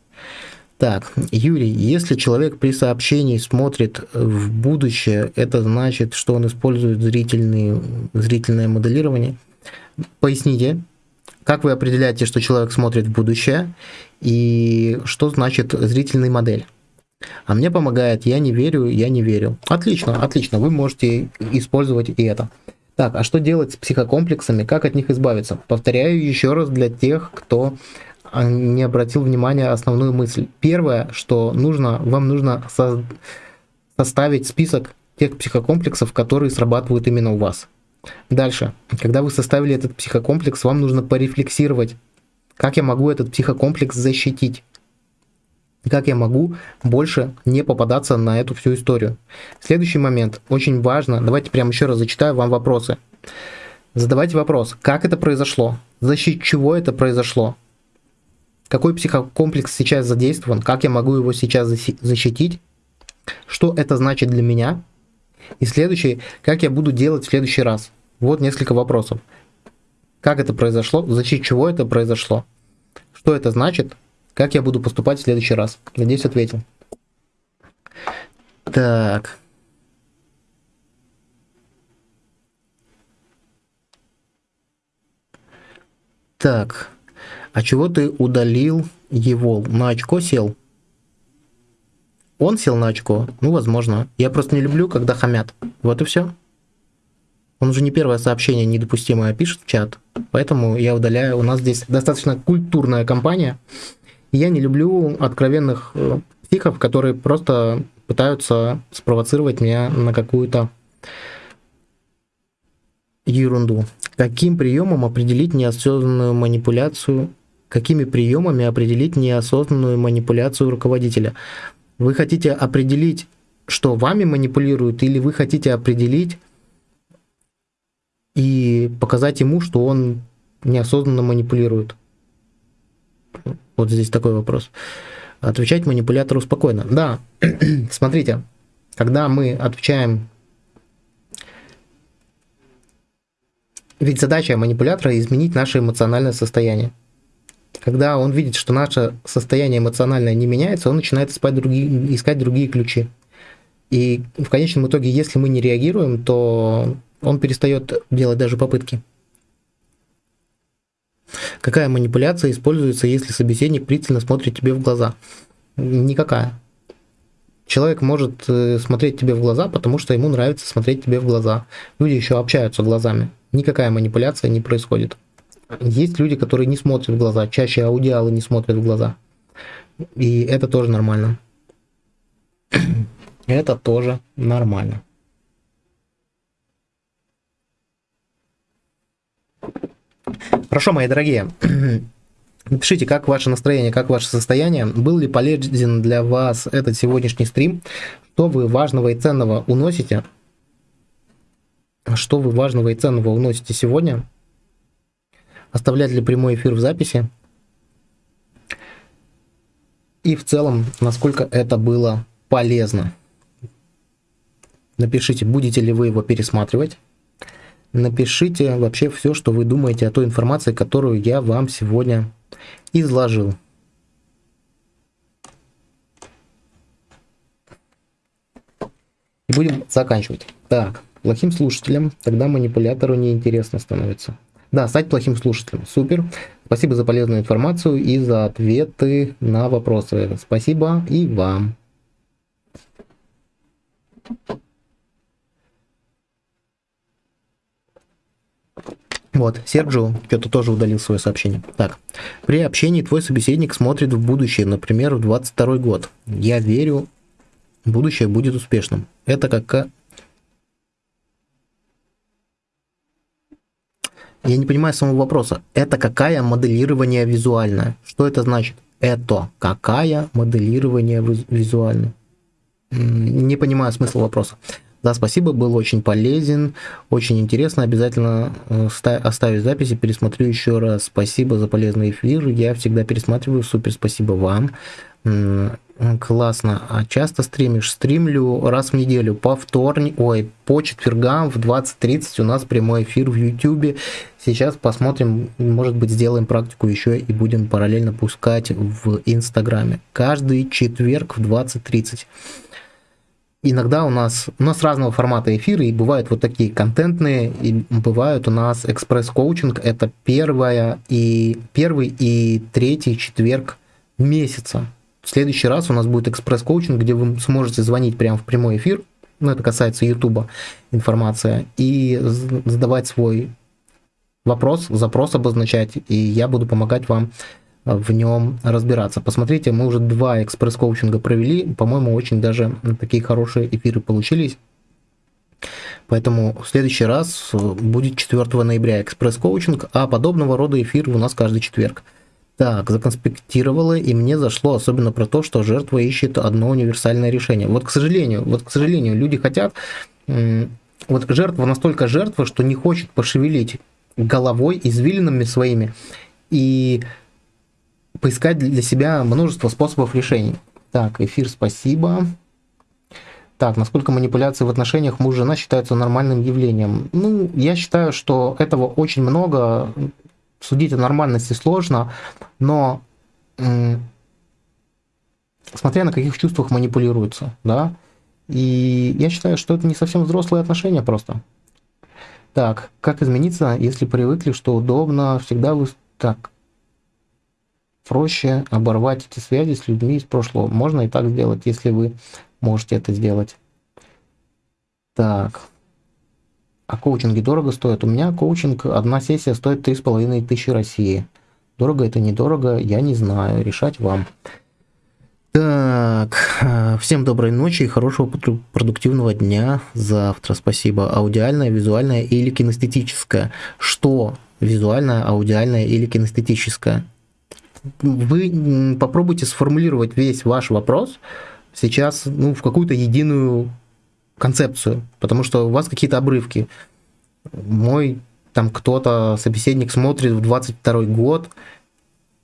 Так, Юрий, если человек при сообщении смотрит в будущее, это значит, что он использует зрительный, зрительное моделирование? Поясните, как вы определяете, что человек смотрит в будущее, и что значит зрительный модель? А мне помогает «я не верю, я не верю». Отлично, отлично, вы можете использовать и это. Так, а что делать с психокомплексами, как от них избавиться? Повторяю еще раз для тех, кто а, не обратил внимания основную мысль. Первое, что нужно, вам нужно со составить список тех психокомплексов, которые срабатывают именно у вас. Дальше, когда вы составили этот психокомплекс, вам нужно порефлексировать, как я могу этот психокомплекс защитить как я могу больше не попадаться на эту всю историю. Следующий момент, очень важно, давайте прямо еще раз зачитаю вам вопросы. Задавайте вопрос, как это произошло, за счет чего это произошло, какой психокомплекс сейчас задействован, как я могу его сейчас защитить, что это значит для меня, и следующий, как я буду делать в следующий раз. Вот несколько вопросов. Как это произошло, за счет чего это произошло, что это значит, как я буду поступать в следующий раз? Надеюсь, ответил. Так. Так. А чего ты удалил его? На очко сел? Он сел на очко? Ну, возможно. Я просто не люблю, когда хамят. Вот и все. Он уже не первое сообщение недопустимое пишет в чат, поэтому я удаляю. У нас здесь достаточно культурная компания. Я не люблю откровенных э, психов, которые просто пытаются спровоцировать меня на какую-то ерунду. Каким приемом определить неосознанную манипуляцию? Какими приемами определить неосознанную манипуляцию руководителя? Вы хотите определить, что вами манипулируют, или вы хотите определить и показать ему, что он неосознанно манипулирует? Вот здесь такой вопрос. Отвечать манипулятору спокойно. Да, смотрите, когда мы отвечаем... Ведь задача манипулятора изменить наше эмоциональное состояние. Когда он видит, что наше состояние эмоциональное не меняется, он начинает искать другие, искать другие ключи. И в конечном итоге, если мы не реагируем, то он перестает делать даже попытки. Какая манипуляция используется, если собеседник пристально смотрит тебе в глаза? Никакая. Человек может э, смотреть тебе в глаза, потому что ему нравится смотреть тебе в глаза. Люди еще общаются глазами. Никакая манипуляция не происходит. Есть люди, которые не смотрят в глаза. Чаще аудиалы не смотрят в глаза. И это тоже нормально. Это тоже нормально. Хорошо, мои дорогие. Напишите, как ваше настроение, как ваше состояние. Был ли полезен для вас этот сегодняшний стрим? Что вы важного и ценного уносите? Что вы важного и ценного уносите сегодня? Оставлять ли прямой эфир в записи? И в целом, насколько это было полезно? Напишите, будете ли вы его пересматривать напишите вообще все, что вы думаете о той информации, которую я вам сегодня изложил. И будем заканчивать. Так, плохим слушателем, тогда манипулятору неинтересно становится. Да, стать плохим слушателем. Супер. Спасибо за полезную информацию и за ответы на вопросы. Спасибо и вам. Вот, Серджио что-то тоже удалил свое сообщение. Так, при общении твой собеседник смотрит в будущее, например, в 22 год. Я верю, будущее будет успешным. Это как... Я не понимаю самого вопроса. Это какая моделирование визуальное? Что это значит? Это какая моделирование визуальное? Не понимаю смысла вопроса. Да, спасибо, был очень полезен, очень интересно. Обязательно э, оставить записи, пересмотрю еще раз. Спасибо за полезный эфир. Я всегда пересматриваю. Супер, спасибо вам. Классно. А часто стримишь? Стримлю раз в неделю по вторник, ой, по четвергам в 20.30 у нас прямой эфир в YouTube. Сейчас посмотрим, может быть, сделаем практику еще и будем параллельно пускать в Инстаграме. Каждый четверг в 20.30 иногда у нас, у нас разного формата эфиры, и бывают вот такие контентные, и бывают у нас экспресс-коучинг, это первая и, первый и третий четверг месяца. В следующий раз у нас будет экспресс-коучинг, где вы сможете звонить прямо в прямой эфир, ну это касается Ютуба информация, и задавать свой вопрос, запрос обозначать, и я буду помогать вам в нем разбираться. Посмотрите, мы уже два экспресс-коучинга провели, по-моему, очень даже такие хорошие эфиры получились. Поэтому в следующий раз будет 4 ноября экспресс-коучинг, а подобного рода эфир у нас каждый четверг. Так, законспектировала, и мне зашло особенно про то, что жертва ищет одно универсальное решение. Вот, к сожалению, вот, к сожалению, люди хотят... Вот жертва настолько жертва, что не хочет пошевелить головой, извилинами своими, и поискать для себя множество способов решений. Так, эфир, спасибо. Так, насколько манипуляции в отношениях муж-жена считаются нормальным явлением? Ну, я считаю, что этого очень много. Судить о нормальности сложно, но смотря на каких чувствах манипулируется, да. И я считаю, что это не совсем взрослые отношения просто. Так, как измениться, если привыкли, что удобно, всегда вы... Так, проще оборвать эти связи с людьми из прошлого. Можно и так сделать, если вы можете это сделать. Так. А коучинги дорого стоят? У меня коучинг, одна сессия стоит 3,5 тысячи России. Дорого это недорого, я не знаю, решать вам. Так, всем доброй ночи и хорошего продуктивного дня завтра. Спасибо. Аудиальное, визуальное или кинестетическое? Что визуальное, аудиальное или кинестетическое? Вы попробуйте сформулировать весь ваш вопрос сейчас ну, в какую-то единую концепцию, потому что у вас какие-то обрывки. Мой там кто-то, собеседник смотрит в 22 год,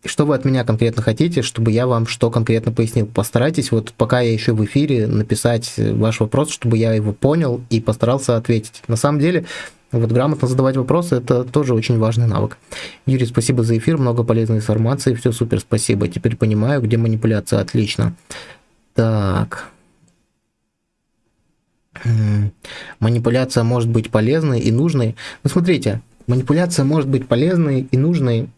что вы от меня конкретно хотите, чтобы я вам что конкретно пояснил? Постарайтесь вот пока я еще в эфире написать ваш вопрос, чтобы я его понял и постарался ответить. На самом деле вот грамотно задавать вопросы – это тоже очень важный навык. Юрий, спасибо за эфир, много полезной информации, все супер, спасибо. Теперь понимаю, где манипуляция, отлично. Так. Манипуляция может быть полезной и нужной. Ну, смотрите, манипуляция может быть полезной и нужной.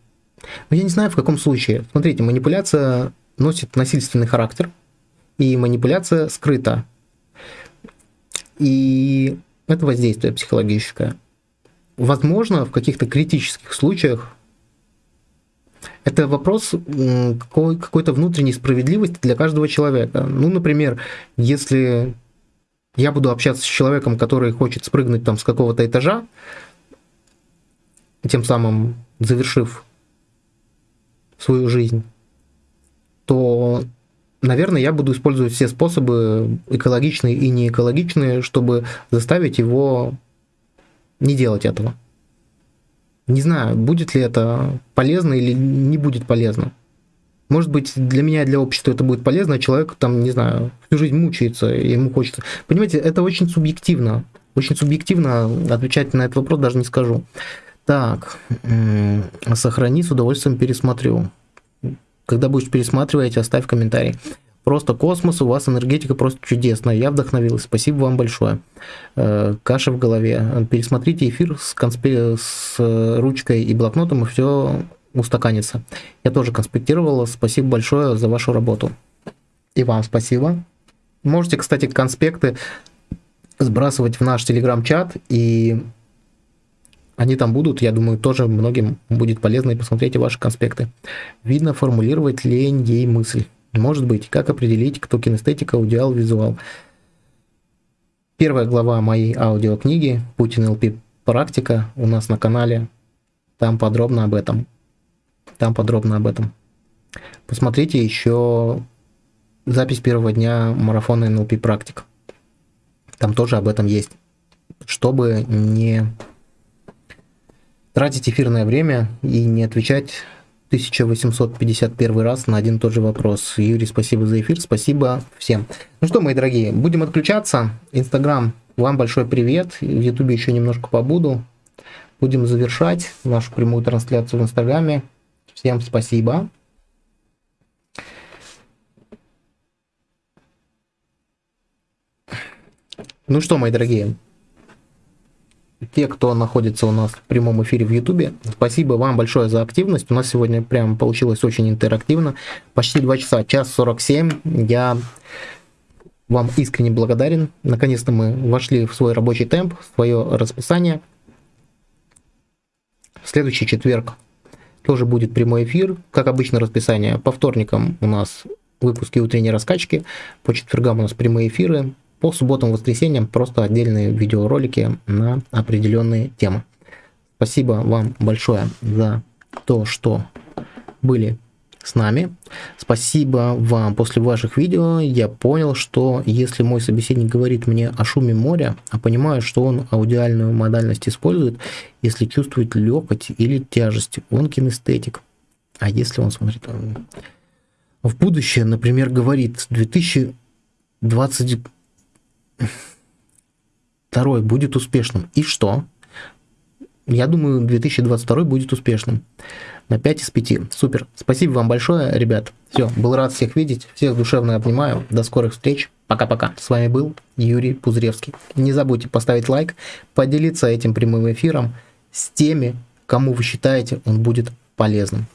Но я не знаю, в каком случае. Смотрите, манипуляция носит насильственный характер, и манипуляция скрыта. И это воздействие психологическое возможно, в каких-то критических случаях это вопрос какой-то внутренней справедливости для каждого человека. Ну, например, если я буду общаться с человеком, который хочет спрыгнуть там с какого-то этажа, тем самым завершив свою жизнь, то, наверное, я буду использовать все способы, экологичные и неэкологичные, чтобы заставить его не делать этого. Не знаю, будет ли это полезно или не будет полезно. Может быть, для меня и для общества это будет полезно, а человек там, не знаю, всю жизнь мучается, и ему хочется. Понимаете, это очень субъективно. Очень субъективно отвечать на этот вопрос даже не скажу. Так, сохрани, с удовольствием пересмотрю. Когда будешь пересматривать, оставь комментарий. Просто космос, у вас энергетика просто чудесная. Я вдохновилась. Спасибо вам большое. Э, каша в голове. Пересмотрите эфир с, конспе... с ручкой и блокнотом, и все устаканится. Я тоже конспектировала. Спасибо большое за вашу работу. И вам спасибо. Можете, кстати, конспекты сбрасывать в наш телеграм-чат, и они там будут, я думаю, тоже многим будет полезно, и посмотрите ваши конспекты. Видно формулировать лень ей мысль. Может быть, как определить, кто кинестетика, аудиал, визуал. Первая глава моей аудиокниги «Путин ЛП практика» у нас на канале. Там подробно об этом. Там подробно об этом. Посмотрите еще запись первого дня марафона NLP практик. Там тоже об этом есть. Чтобы не тратить эфирное время и не отвечать 1851 раз на один и тот же вопрос. Юрий, спасибо за эфир, спасибо всем. Ну что, мои дорогие, будем отключаться. Инстаграм, вам большой привет. В Ютубе еще немножко побуду. Будем завершать нашу прямую трансляцию в Инстаграме. Всем спасибо. Ну что, мои дорогие, те, кто находится у нас в прямом эфире в Ютубе, спасибо вам большое за активность. У нас сегодня прям получилось очень интерактивно. Почти 2 часа, час 47. Я вам искренне благодарен. Наконец-то мы вошли в свой рабочий темп, в свое расписание. В следующий четверг тоже будет прямой эфир. Как обычно расписание. По вторникам у нас выпуски утренней раскачки. По четвергам у нас прямые эфиры. По субботам воскресеньям просто отдельные видеоролики на определенные темы. Спасибо вам большое за то, что были с нами. Спасибо вам. После ваших видео я понял, что если мой собеседник говорит мне о шуме моря, а понимаю, что он аудиальную модальность использует, если чувствует легкость или тяжесть, он кинестетик. А если он смотрит в будущее, например, говорит 2020 второй будет успешным. И что? Я думаю, 2022 будет успешным. На 5 из 5. Супер. Спасибо вам большое, ребят. Все, был рад всех видеть. Всех душевно обнимаю. До скорых встреч. Пока-пока. С вами был Юрий Пузревский. Не забудьте поставить лайк, поделиться этим прямым эфиром с теми, кому вы считаете он будет полезным.